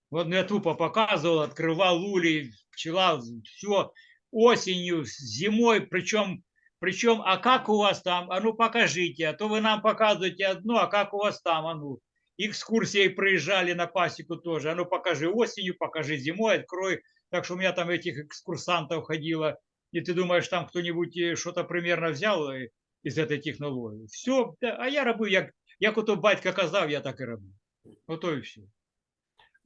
[SPEAKER 1] Вот я тупо показывал, открывал улей, пчела, все осенью, зимой, причем, причем, а как у вас там, а ну покажите, а то вы нам показываете одно, а как у вас там, а ну. Экскурсии проезжали на пасеку тоже, а ну покажи осенью, покажи зимой, открой. Так что у меня там этих экскурсантов ходило, и ты думаешь, там кто-нибудь э, что-то примерно взял э, из этой технологии. Все, а я роблю, як, як ото батька казав, я так і роблю. Ото і все.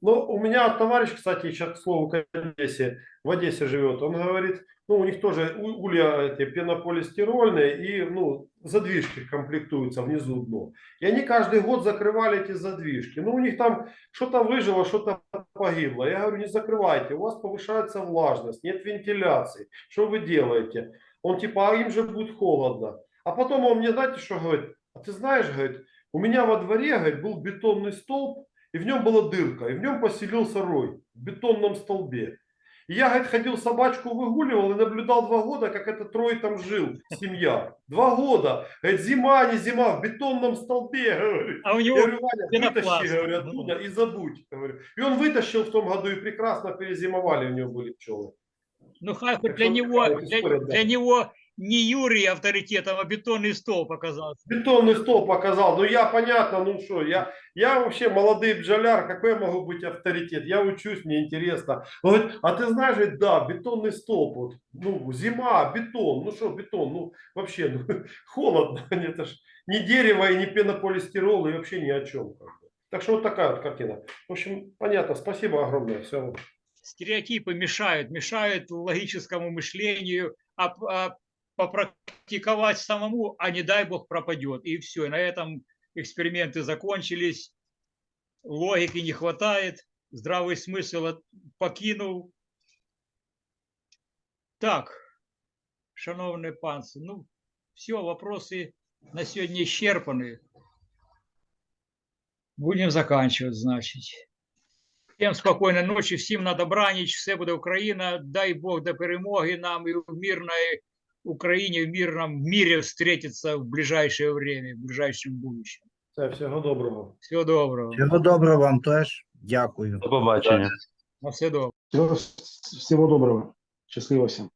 [SPEAKER 3] Ну, у меня товарищ, кстати, сейчас, к слову, к Одессе, в Одессе живет, он говорит, ну, у них тоже улья эти пенополистирольные и, ну, задвижки комплектуются внизу дно. И они каждый год закрывали эти задвижки. Ну, у них там что-то выжило, что-то погибло. Я говорю, не закрывайте, у вас повышается влажность, нет вентиляции. Что вы делаете? Он типа, а им же будет холодно. А потом он мне, знаете, что говорит? А ты знаешь, говорит, у меня во дворе, говорит, был бетонный столб, и в нем была дырка, и в нем поселился рой в бетонном столбе. И я, говорит, ходил собачку выгуливал и наблюдал два года, как этот рой там жил, семья. Два года. Говорит, зима, не зима, в бетонном столбе.
[SPEAKER 1] А у
[SPEAKER 3] Я
[SPEAKER 1] него
[SPEAKER 3] говорю, Ваня, вытащи, говорю, оттуда и забудь. говорю. И он вытащил в том году и прекрасно перезимовали у него были пчелы.
[SPEAKER 1] Ну, хай хоть для него, для, для него не Юрий авторитетом, а бетонный стол показался.
[SPEAKER 3] Бетонный стол показал. Ну я понятно, ну что, я, я вообще молодой бджоляр, какой я могу быть авторитет? Я учусь, мне интересно. Он говорит, а ты знаешь, говорит, да, бетонный столб, вот, ну зима, бетон, ну что бетон, ну вообще ну, холодно, это ж не дерево и не пенополистирол и вообще ни о чем. Так что вот такая вот картина. В общем, понятно, спасибо огромное. Все.
[SPEAKER 1] Стереотипы мешают, мешают логическому мышлению, а, а попрактиковать самому, а не дай бог пропадет. И все, и на этом эксперименты закончились, логики не хватает, здравый смысл от- покинул. Так, шановне панство, ну, все, вопросы на сегодня исчерпаны. Будем заканчивать, значит. Всім спокійної ночі, всім на добраніч, все буде Україна. Дай Бог до перемоги нам і в мирной Україні, в мирном мире встретиться в ближайшее время, в ближайшем будущем.
[SPEAKER 3] Все, всього доброго.
[SPEAKER 1] Всього доброго.
[SPEAKER 4] Всього доброго вам теж. Дякую.
[SPEAKER 5] До побачення.
[SPEAKER 1] На все добре.
[SPEAKER 2] Всего, всего доброго. Счастливо всем.